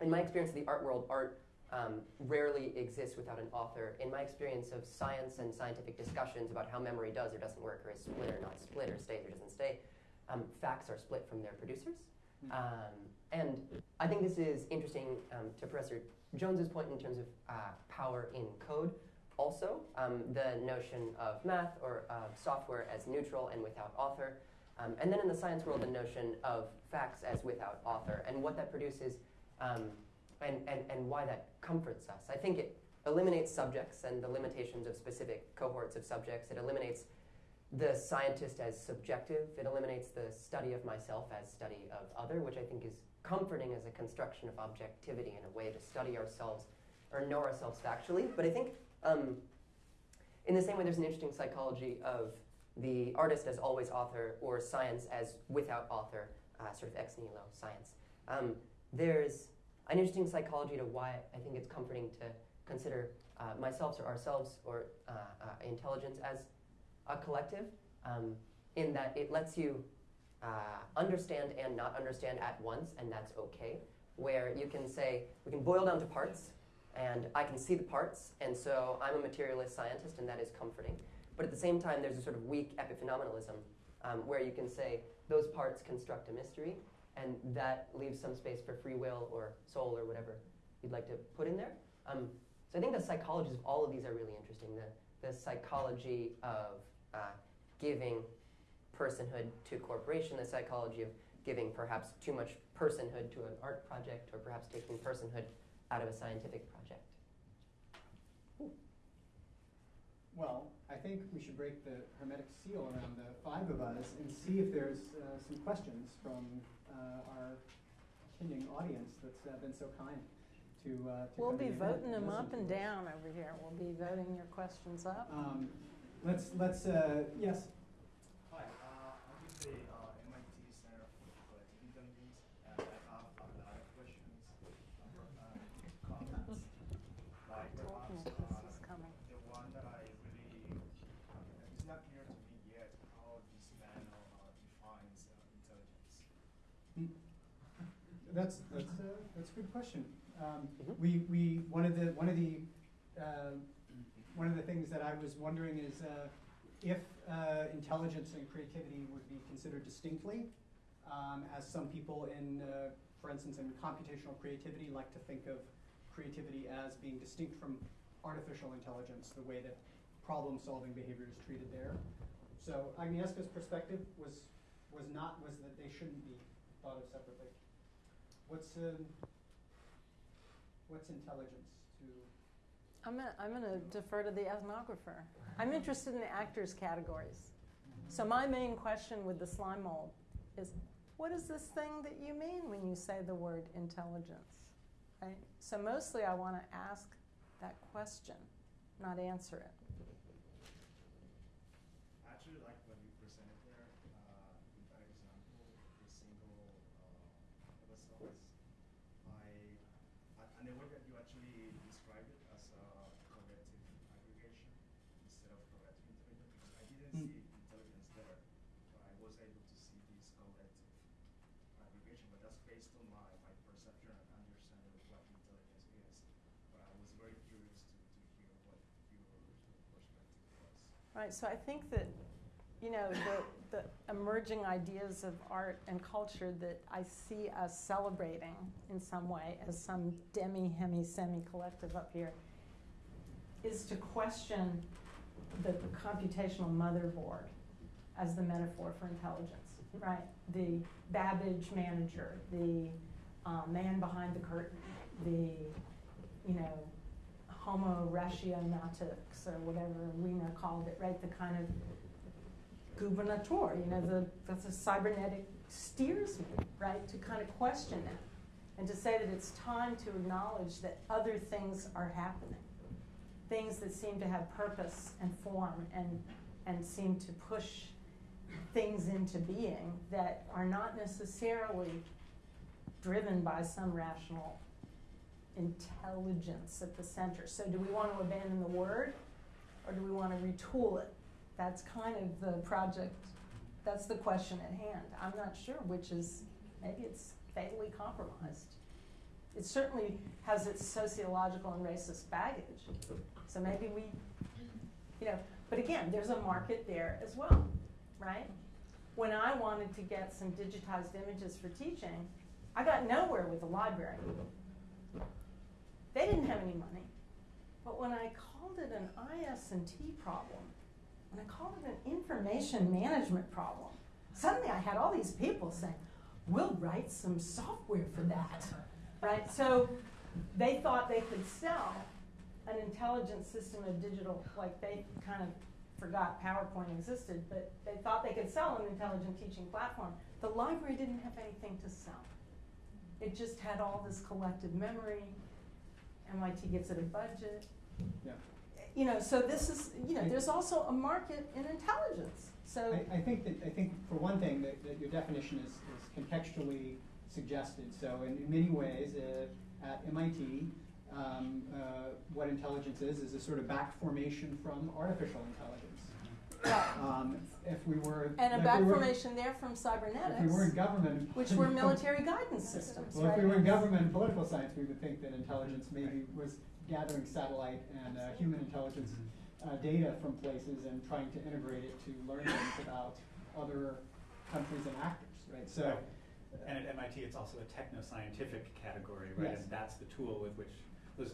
in my experience of the art world, art um, rarely exists without an author. In my experience of science and scientific discussions about how memory does or doesn't work, or is split or not split, or stays or doesn't stay, um, facts are split from their producers. Mhm. Um, and I think this is interesting um, to Professor Jones's point in terms of uh, power in code. Also, um, the notion of math or of software as neutral and without author. Um, and then in the science world, the notion of facts as without author and what that produces um, and, and, and why that comforts us. I think it eliminates subjects and the limitations of specific cohorts of subjects. It eliminates the scientist as subjective. It eliminates the study of myself as study of other, which I think is comforting as a construction of objectivity in a way to study ourselves or know ourselves factually. But I think um, in the same way, there's an interesting psychology of the artist as always author or science as without author, uh, sort of ex nihilo science. Um, there's an interesting psychology to why I think it's comforting to consider uh, myself or ourselves or uh, uh, intelligence as a collective, um, in that it lets you uh, understand and not understand at once, and that's okay. Where you can say, we can boil down to parts, and I can see the parts, and so I'm a materialist scientist, and that is comforting. But at the same time, there's a sort of weak epiphenomenalism um, where you can say those parts construct a mystery, and that leaves some space for free will or soul or whatever you'd like to put in there. Um, so I think the psychologies of all of these are really interesting. The, the psychology of uh, giving personhood to a corporation, the psychology of giving perhaps too much personhood to an art project, or perhaps taking personhood out of a scientific project. Well, I think we should break the hermetic seal around the five of us and see if there's uh, some questions from uh, our attending audience that's uh, been so kind to, uh, to We'll be voting them up and down over here. We'll be voting your questions up. Um, let's, let's, uh, yes, Hi, uh, I'm with the uh, MIT Center for Collective Intelligence, and I have a lot of questions uh, and comments. Like Told me perhaps this uh, is coming. the one that I really, uh, it's not clear to me yet how this panel uh, defines uh, intelligence. That's, that's, uh, that's a good question. Um, Mhm. we, we, one of the, one of the, uh, one of the things that I was wondering is, uh, if, uh, intelligence and creativity would be considered distinctly, um, as some people in, uh, for instance, in computational creativity like to think of creativity as being distinct from artificial intelligence, the way that problem-solving behavior is treated there. So Agnieszka's perspective was, was not, was that they shouldn't be thought of separately. What's, um, what's intelligence to, I'm gonna, I'm gonna defer to the ethnographer. I'm interested in the actors categories. So my main question with the slime mold is, what is this thing that you mean when you say the word intelligence? Right? So mostly I wanna ask that question, not answer it. Actually, like what you presented there, uh, with that example, the single uh, episodes, I, a- and the way that you actually describe it as a collective aggregation instead of collective intelligence, because I didn't Mm. see intelligence there, but I was able to see this collective aggregation, but that's based on my, my perception and understanding of what intelligence is. But I was very curious to, to hear what your perspective was. Right, so I think that, you know, the, the emerging ideas of art and culture that I see us celebrating in some way as some demi, hemi, semi collective up here is to question the computational motherboard as the metaphor for intelligence, right? The Babbage manager, the uh, man behind the curtain, the, you know, homo rationautics or whatever Wiener called it, right? The kind of gubernator, you know, the, that's a cybernetic steersman, right? To kind of question that and to say that it's time to acknowledge that other things are happening. Things that seem to have purpose and form and, and seem to push things into being that are not necessarily driven by some rational intelligence at the center. So, do we want to abandon the word or do we want to retool it? That's kind of the project, that's the question at hand. I'm not sure which is, maybe it's fatally compromised. It certainly has its sociological and racist baggage. So maybe we, you know, but again, there's a market there as well, right? When I wanted to get some digitized images for teaching, I got nowhere with the library. They didn't have any money. But when I called it an IS&T problem, when I called it an information management problem, suddenly I had all these people saying, we'll write some software for that, right? So they thought they could sell an intelligent system of digital, like they kind of forgot PowerPoint existed, but they thought they could sell an intelligent teaching platform. The library didn't have anything to sell. It just had all this collective memory. MIT gives it a budget. yeah. You know, so this is, you know, there's also a market in intelligence. So, I, I think that, I think for one thing, that, that your definition is, is contextually suggested. So in, in many ways, uh, at MIT, um, uh, what intelligence is, is a sort of back formation from artificial intelligence. Um, if we were. and a if back we were- formation there from cybernetics, If we were in government. which were military guidance systems, Well, if we were in government and political science, we would think that intelligence maybe was gathering satellite and uh, human intelligence uh, data from places and trying to integrate it to learn things about other countries and actors, right? So, Right. And at MIT, it's also a techno-scientific category, right? Yes. And that's the tool with which,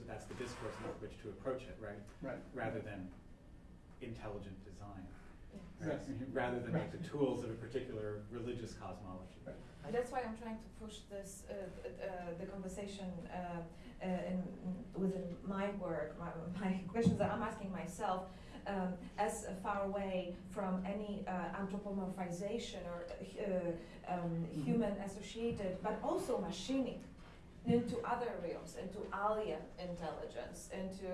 that's the discourse with which to approach it, right? right. Rather than intelligent design, Yes. Right? Rather than like the tools of a particular religious cosmology. Right. That's why I'm trying to push this, uh, uh, the conversation uh, uh, in, within my work, my, my questions that I'm asking myself, um, as far away from any uh, anthropomorphization or uh, um, Mhm. human associated, but also machinic into other realms, into alien intelligence, into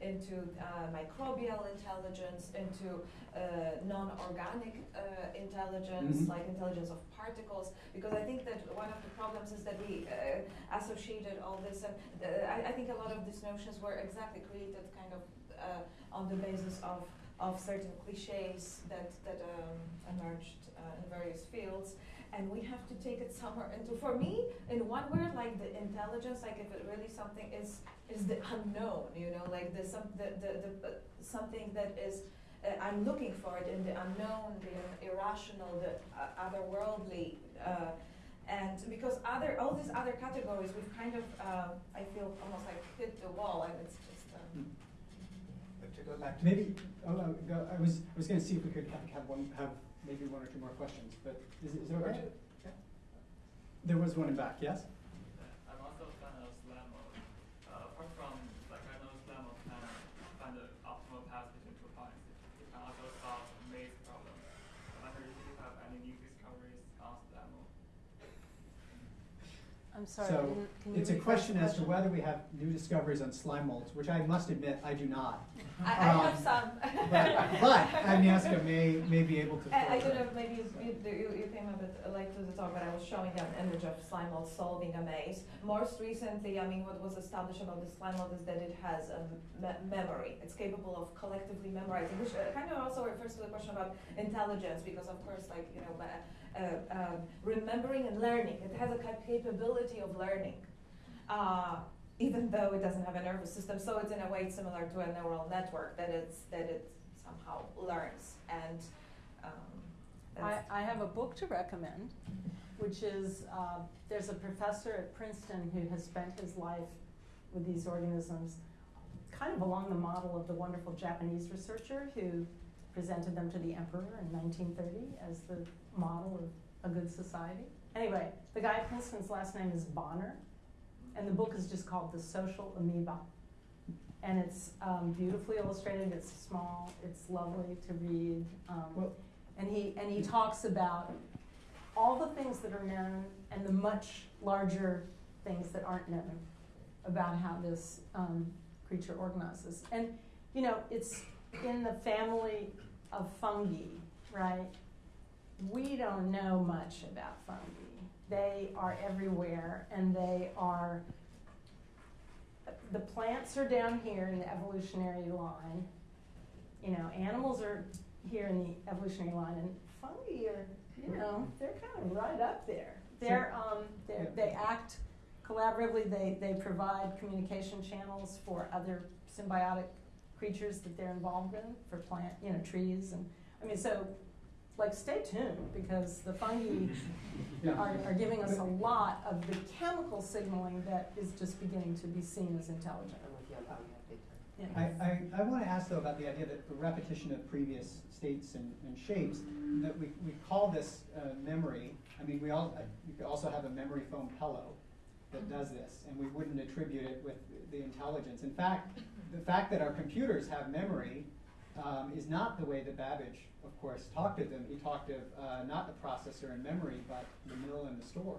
into uh, microbial intelligence, into uh, non-organic uh, intelligence, Mhm. like intelligence of particles. Because I think that one of the problems is that we uh, associated all this, and I, I think a lot of these notions were exactly created kind of uh, on the basis of of certain cliches that that um, emerged uh, in various fields and we have to take it somewhere. Into for me in one word like the intelligence like if it really something is is the unknown you know like the some the the, the uh, something that is uh, I'm looking for it in the unknown the irrational the uh, otherworldly uh, and because other all these other categories we've kind of um, I feel almost like hit the wall and it's just um, But to go back to Maybe, oh, no, go, I was, I was gonna see if we could have, have one, have maybe one or two more questions, but is is it okay? Okay. There was one in back, yes? I'm also a fan of slime mold. Uh, apart from, like, I know slime mold can find the optimal path between two points. It can also solve maze problems. I wonder if you have any new discoveries on slime mold. I'm sorry, I So, didn't- can you it's a question as to whether we have new discoveries on slime molds, which I must admit, I do not. I, I have Um, some But, but Agnieszka may, may be able to. I, I don't know, maybe you, you, you you came a bit late to the talk, but I was showing an image of slime mold solving a maze. Most recently, I mean, what was established about the slime mold is that it has a me- memory. It's capable of collectively memorizing, which uh, kind of also refers to the question about intelligence, because of course, like, you know, uh, uh, um, remembering and learning, it has a cap- capability of learning. Uh, even though it doesn't have a nervous system, so it's in a way similar to a neural network that it's that it somehow learns and um, I, I have a book to recommend, which is, uh, there's a professor at Princeton who has spent his life with these organisms, kind of along the model of the wonderful Japanese researcher who presented them to the emperor in 1930 as the model of a good society. Anyway, the guy Princeton's last name is Bonner, and the book is just called The Social Amoeba. And it's um, beautifully illustrated, it's small, it's lovely to read. Um, and he, and he talks about all the things that are known and the much larger things that aren't known about how this um, creature organizes. And, you know, it's in the family of fungi, right? We don't know much about fungi. They are everywhere and they are, the plants are down here in the evolutionary line. You know, animals are here in the evolutionary line, and fungi are, you know, they're kind of right up there. They're, um, they're, they act collaboratively. They, they provide communication channels for other symbiotic creatures that they're involved in, for plant, you know, trees, and I mean, so, like, stay tuned because the fungi Yeah. are, are giving us a lot of the chemical signaling that is just beginning to be seen as intelligent. I'm with you on how we have big time. Yeah. I, I, I want to ask though about the idea that the repetition of previous states and, and shapes, that we, we call this uh, memory. I mean, we all, uh, you could also have a memory foam pillow that does this, and we wouldn't attribute it with the intelligence. In fact, the fact that our computers have memory um, is not the way that Babbage, of course, talked of them. He talked of uh, not the processor and memory, but the mill and the store.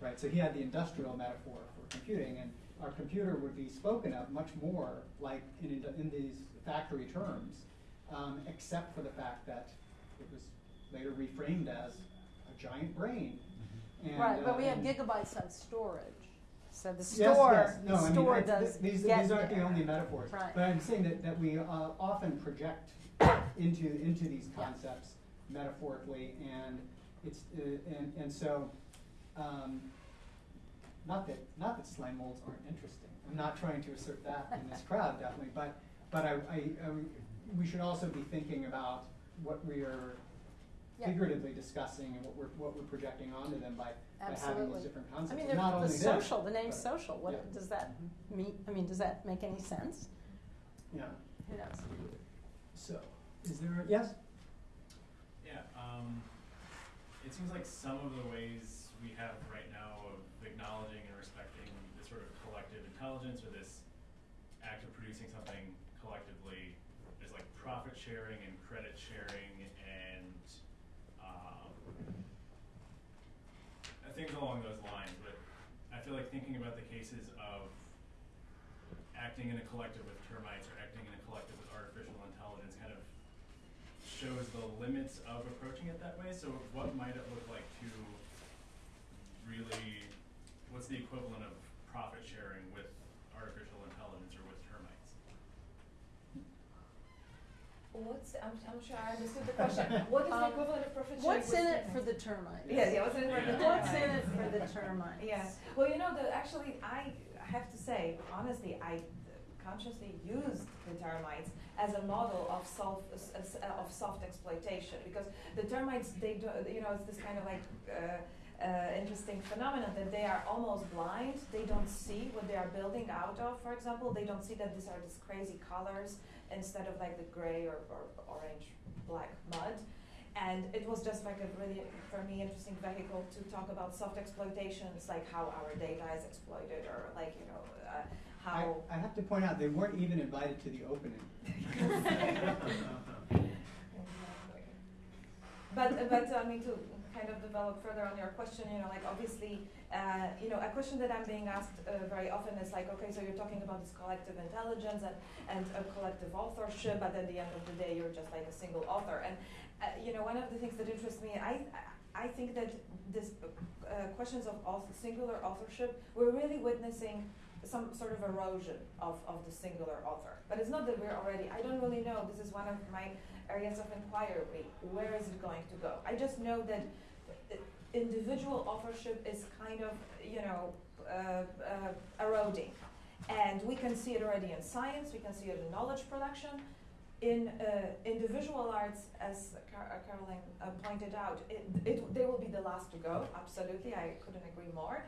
Right, so he had the industrial metaphor for computing, and our computer would be spoken of much more like in, indu- in these factory terms, um, except for the fact that it was later reframed as a giant brain. And, Right, but uh, we have gigabytes of storage. So the Yes, store, yes. No, the I mean, store it's- does th- these, get these aren't the there. only metaphors. Right. But I'm saying that, that we uh, often project into, into these concepts metaphorically, and it's, uh, and, and so, um, not that, not that slime molds aren't interesting. I'm not trying to assert that in this crowd, definitely, but, but I, I, I, we should also be thinking about what we are Yeah. figuratively discussing and what we're, what we're projecting onto them by, by having Absolutely. these different I concepts. mean, And the, not the only this, social, the name but- social, what, yeah. does that mean, I mean, does that make any sense? Yeah, Who knows? so, is there, a, yes? Yeah, um, it seems like some of the ways we have right now of acknowledging and respecting this sort of collective intelligence or this act of producing something collectively is like profit sharing and credit sharing and, um, uh, things along those lines, but I feel feel like thinking about the cases of acting in a collective with termites or acting in a collective with artificial intelligence kind of shows the limits of approaching it that way. So what might it look like to really, what's the equivalent of profit sharing with artificial intelligence or with termites? What's, I'm, I'm sure I understood the question. What is the Um, equivalent of profit sharing? What's with in it for the termites? Yes, yeah, what's in it for the Yeah. termites? What's in it for the termites? Yeah, well, you know, the, actually, I have to say, honestly, I consciously used the termites as a model of self, s- s- uh, of soft exploitation, because the termites, they do, you know, it's this kind of like, uh, uh, interesting phenomenon that they are almost blind. They don't see what they are building out of. For example, they don't see that these are these crazy colors instead of like the gray or, or orange black mud. And it was just like a really, for me, interesting vehicle to talk about soft exploitations, like how our data is exploited, or like you know uh, how. I have to point out, they weren't even invited to the opening. But, but I mean, to kind of develop further on your question, you know, like obviously, uh, you know, a question that I'm being asked uh, very often is like, okay, so you're talking about this collective intelligence and, and a collective authorship, but at the end of the day, you're just like a single author. And, uh, you know, one of the things that interests me, I, I think that this uh, questions of author, singular authorship, we're really witnessing some sort of erosion of, of the singular author. But it's not that we're already, I don't really know, this is one of my areas of inquiry. Where is it going to go? I just know that individual authorship is kind of, you know, uh, uh, eroding. And we can see it already in science, we can see it in knowledge production. In, uh, in the visual arts, as Car- uh, Caroline uh, pointed out, it, it, they will be the last to go, absolutely, I couldn't agree more.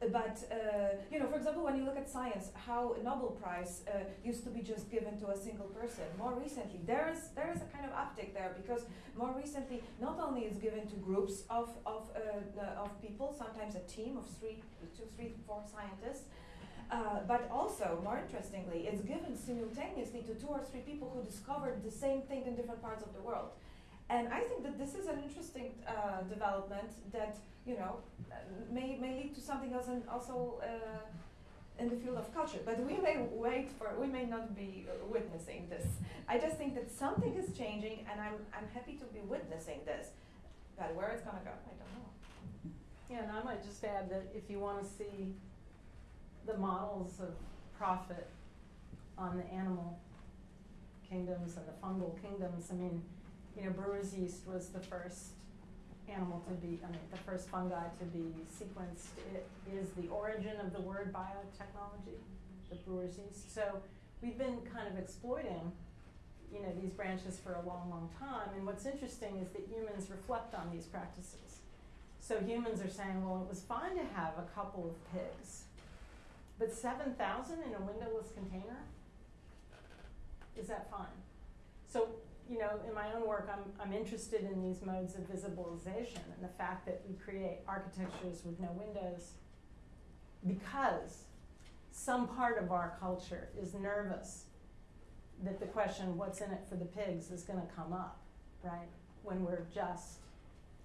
But uh, you know, for example, when you look at science, how a Nobel Prize uh, used to be just given to a single person. More recently, there is there is a kind of uptick there because more recently, not only is given to groups of of uh, of people, sometimes a team of three, two, three, four scientists. Uh, but also, more interestingly, it's given simultaneously to two or three people who discovered the same thing in different parts of the world. And I think that this is an interesting uh, development that you know uh, may may lead to something else, and also uh, in the field of culture. But we may wait for we may not be uh, witnessing this. I just think that something is changing, and I'm I'm happy to be witnessing this. But where it's gonna go, I don't know. Yeah, and I might just add that if you want to see the models of profit on the animal kingdoms and the fungal kingdoms, I mean, you know, brewer's yeast was the first animal to be, I mean, the first fungi to be sequenced. It is the origin of the word biotechnology, the brewer's yeast. So we've been kind of exploiting, you know, these branches for a long, long time. And what's interesting is that humans reflect on these practices. So humans are saying, well, it was fine to have a couple of pigs, but 7,000 in a windowless container? Is that fine? So, you know, in my own work, I'm, I'm interested in these modes of visibilization and the fact that we create architectures with no windows because some part of our culture is nervous that the question, what's in it for the pigs, is going to come up, right? When we're just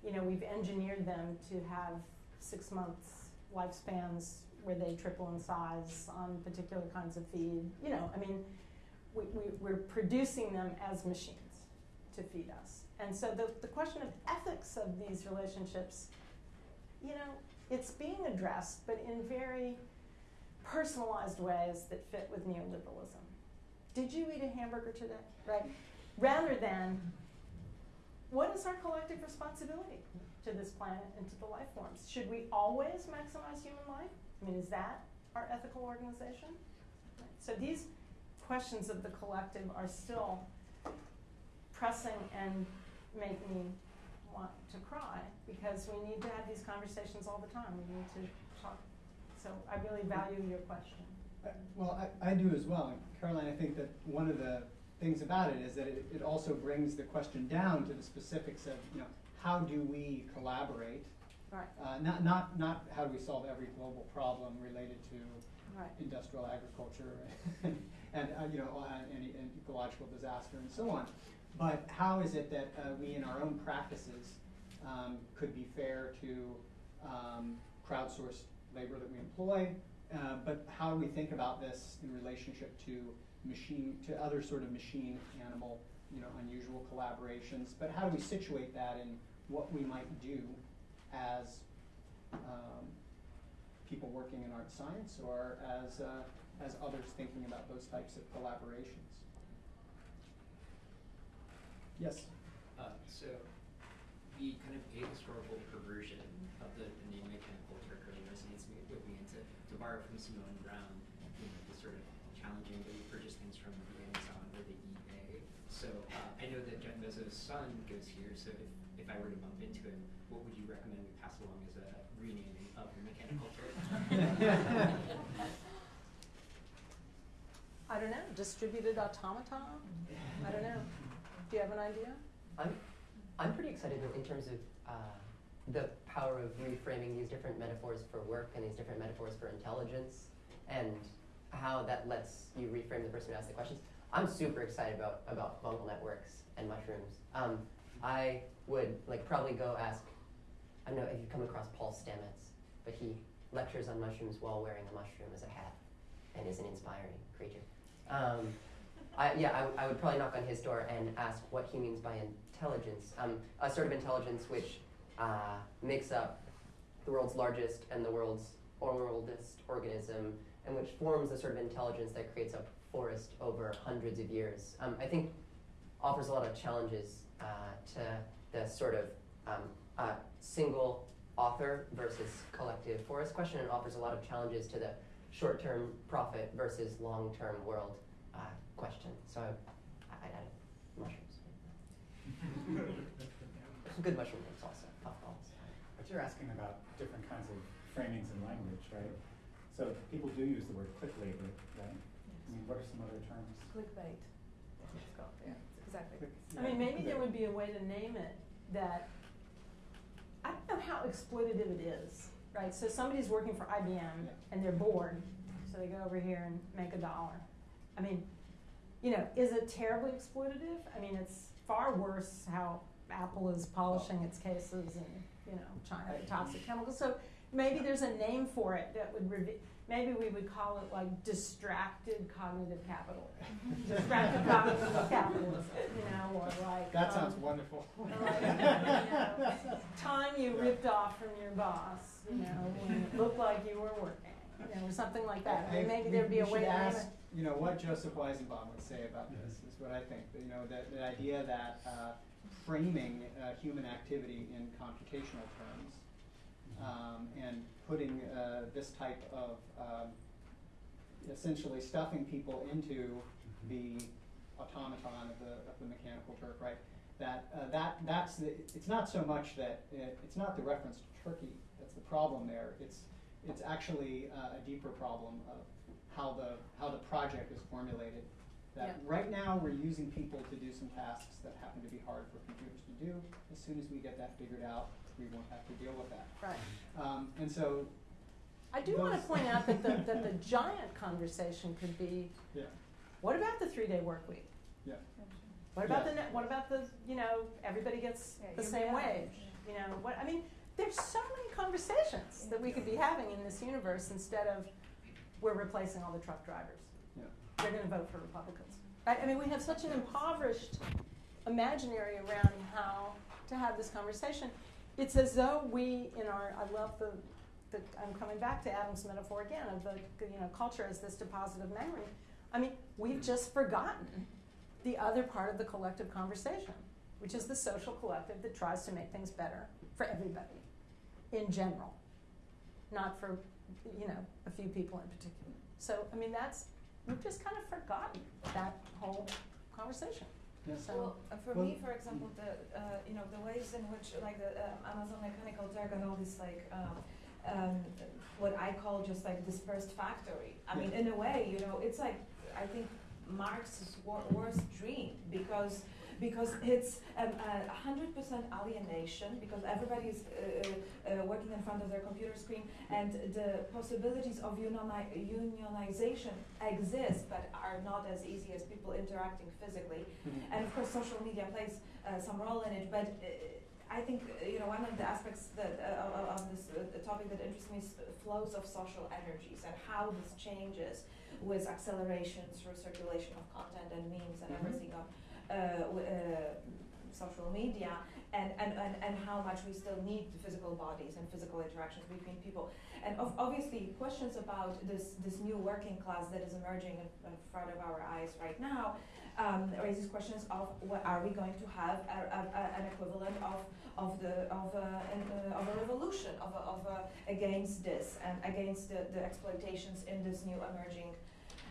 you know, we've engineered them to have six months lifespans where they triple in size on particular kinds of feed. You know, I mean, we, we, we're producing them as machines to feed us. And so the, the question of ethics of these relationships, you know, it's being addressed, but in very personalized ways that fit with neoliberalism. Did you eat a hamburger today? Right? Rather than what is our collective responsibility to this planet and to the life forms? Should we always maximize human life? I mean, is that our ethical organization? Right. So these questions of the collective are still pressing and make me want to cry because we need to have these conversations all the time. We need to talk. So I really value your question. Uh, Well, I, I do as well. Caroline, I think that one of the things about it is that it, it also brings the question down to the specifics of, you know, how do we collaborate? Right. Uh, not, not, not how do we solve every global problem related to Right. industrial agriculture and, and uh, you know, and, and ecological disaster and so on. But how is it that uh, we, in our own practices, um, could be fair to um, crowdsourced labor that we employ, uh, but how do we think about this in relationship to machine, to other sort of machine animal, you know, unusual collaborations? But how do we situate that in what we might do as um, people working in art science or as, uh, as others thinking about those types of collaborations? Yes? Uh, so the kind of ahistorical perversion of the, the name mechanical Turk really resonates me, with me. And to, to borrow from Simone Browne, you know, the sort of challenging that you purchase things from the Amazon or the eBay. So uh, I know that Jeff Bezos' son goes here. So if, if I were to bump into him, what would you recommend we pass along as a renaming of your mechanical Turk? I don't know, distributed automaton? I don't know. Do you have an idea? I'm, I'm pretty excited in, terms of uh, the power of reframing these different metaphors for work and these different metaphors for intelligence, and how that lets you reframe the person who asks the questions. I'm super excited about about fungal networks and mushrooms. Um, I would like probably go ask. I don't know if you've come across Paul Stamets, but he lectures on mushrooms while wearing a mushroom as a hat, and is an inspiring creature. Um, I, yeah, I, I would probably knock on his door and ask what he means by intelligence. Um, a sort of intelligence which uh, makes up the world's largest and the world's oldest organism, and which forms the sort of intelligence that creates a forest over hundreds of years. Um, I think offers a lot of challenges uh, to the sort of um, uh, single author versus collective forest question, and offers a lot of challenges to the short-term profit versus long-term world uh, question. So I, I added mushrooms. Good mushroom names also, puffballs. But you're asking about different kinds of framings in language, right? So people do use the word click labor, right? I mean, what are some other terms? Clickbait. It's called, yeah, exactly. I mean, maybe there would be a way to name it that, I don't know how exploitative it is, right? So somebody's working for IBM and they're bored, so they go over here and make a dollar. I mean, you know, is it terribly exploitative? I mean, it's far worse how Apple is polishing its cases and, you know, China toxic chemicals. So maybe there's a name for it that would reveal, maybe we would call it like distracted cognitive capital. distracted cognitive capitalism, you know, or like. That sounds um, wonderful. like, you know, time you ripped off from your boss, you know, when it looked like you were working, you know, or something like that. I mean, maybe there'd be a way to ask, you know, what Joseph Weizenbaum would say about this, is what I think. You know, the, the idea that uh, framing uh, human activity in computational terms um, and putting uh, this type of um, essentially stuffing people into the automaton of the, of the mechanical Turk, right? That, uh, that, that's the, it's not so much that, it, it's not the reference to Turkey that's the problem there. It's, it's actually uh, a deeper problem of how the, how the project is formulated. That Yeah. right now, we're using people to do some tasks that happen to be hard for computers to do. As soon as we get that figured out, we won't have to deal with that. Right. Um, and so, I do want to point out that the, that the giant conversation could be, yeah, what about the three-day work week? yeah. What about Yeah. the, what about the, you know, everybody gets Yeah, the same wage? You know, what, I mean, there's so many conversations that we could be having in this universe instead of we're replacing all the truck drivers. Yeah. They're gonna vote for Republicans. Right? I mean, we have such an impoverished imaginary around how to have this conversation. It's as though we, in our, I love the, the I'm coming back to Adam's metaphor again of the, you know, culture as this deposit of memory. I mean, we've just forgotten the other part of the collective conversation, which is the social collective that tries to make things better for everybody in general, not for, you know, a few people in particular. So, I mean, that's, we've just kind of forgotten that whole conversation. Yeah. So, Well, uh, for Well- me, for example, the uh, you know the ways in which like the uh, Amazon Mechanical Turk and all this like um, um, what I call just like dispersed factory. I mean, in a way, you know, it's like I think Marx's wor- worst dream because because it's um, a hundred percent alienation because everybody's uh, uh, working in front of their computer screen and the possibilities of unioni- unionization exist but are not as easy as people interacting physically Mhm. and of course social media plays uh, some role in it but uh, I think uh, you know one of the aspects that uh, of- of this uh, topic that interests me is flows of social energies and how this changes with acceleration through circulation of content and memes and everything on uh, uh, social media and, and, and, and how much we still need physical bodies and physical interactions between people. And of, obviously, questions about this, this new working class that is emerging in, in front of our eyes right now um, raises questions of what are we going to have a, a, a, an equivalent of of the of a, an, uh, of a revolution of of against this and against the, the exploitations in this new emerging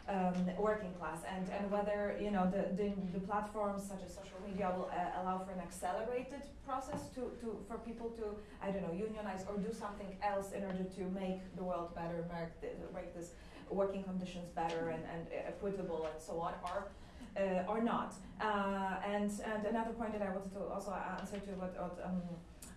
um, working class and, and whether you know the, the, the platforms such as social media will uh, allow for an accelerated process to, to for people to I don't know unionize or do something else in order to make the world better make, the, make this working conditions better and, and equitable and so on or uh, or not. Uh, and and another point that I wanted to also answer to what, what um,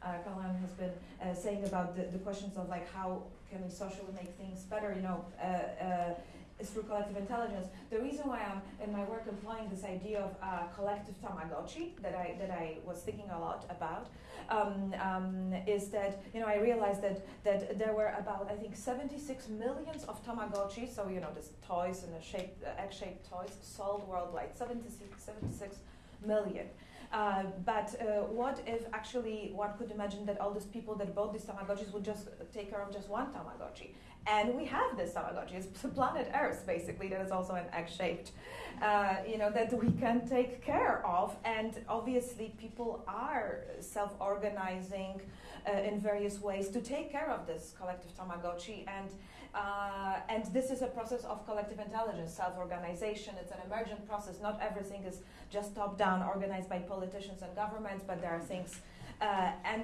uh, Caroline has been uh, saying about the, the questions of like how can we socially make things better you know uh, uh, is through collective intelligence. The reason why I'm in my work employing this idea of uh, collective Tamagotchi that I that I was thinking a lot about um, um, is that you know I realized that that there were about I think 76 millions of Tamagotchi, so you know this toys and the shape egg-shaped toys sold worldwide, 76, 76 million. Uh, but uh, what if actually one could imagine that all these people that bought these Tamagotchis would just take care of just one Tamagotchi? And we have this Tamagotchi. It's planet Earth, basically, that is also an egg-shaped, uh, you know, that we can take care of. And obviously, people are self-organizing uh, in various ways to take care of this collective Tamagotchi. And uh, and this is a process of collective intelligence, self-organization. It's an emergent process. Not everything is just top-down, organized by politicians and governments, but there are things uh, and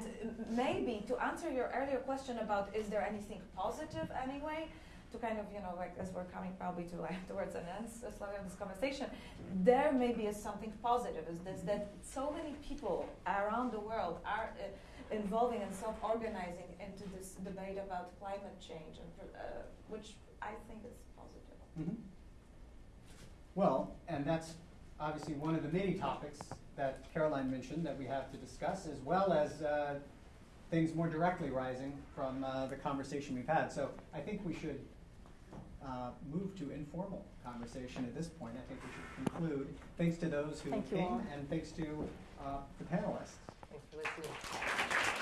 maybe to answer your earlier question about is there anything positive anyway, to kind of you know like as we're coming probably to like towards an end of this conversation, there maybe is something positive. Is this that so many people around the world are uh, involving and self-organizing into this debate about climate change, and uh, which I think is positive. Mhm. Well, and that's obviously one of the many topics that Caroline mentioned that we have to discuss, as well as uh, things more directly rising from uh, the conversation we've had. So I think we should uh, move to informal conversation at this point. I think we should conclude. Thanks to those who Thank came, and thanks to uh, the panelists. Obrigado.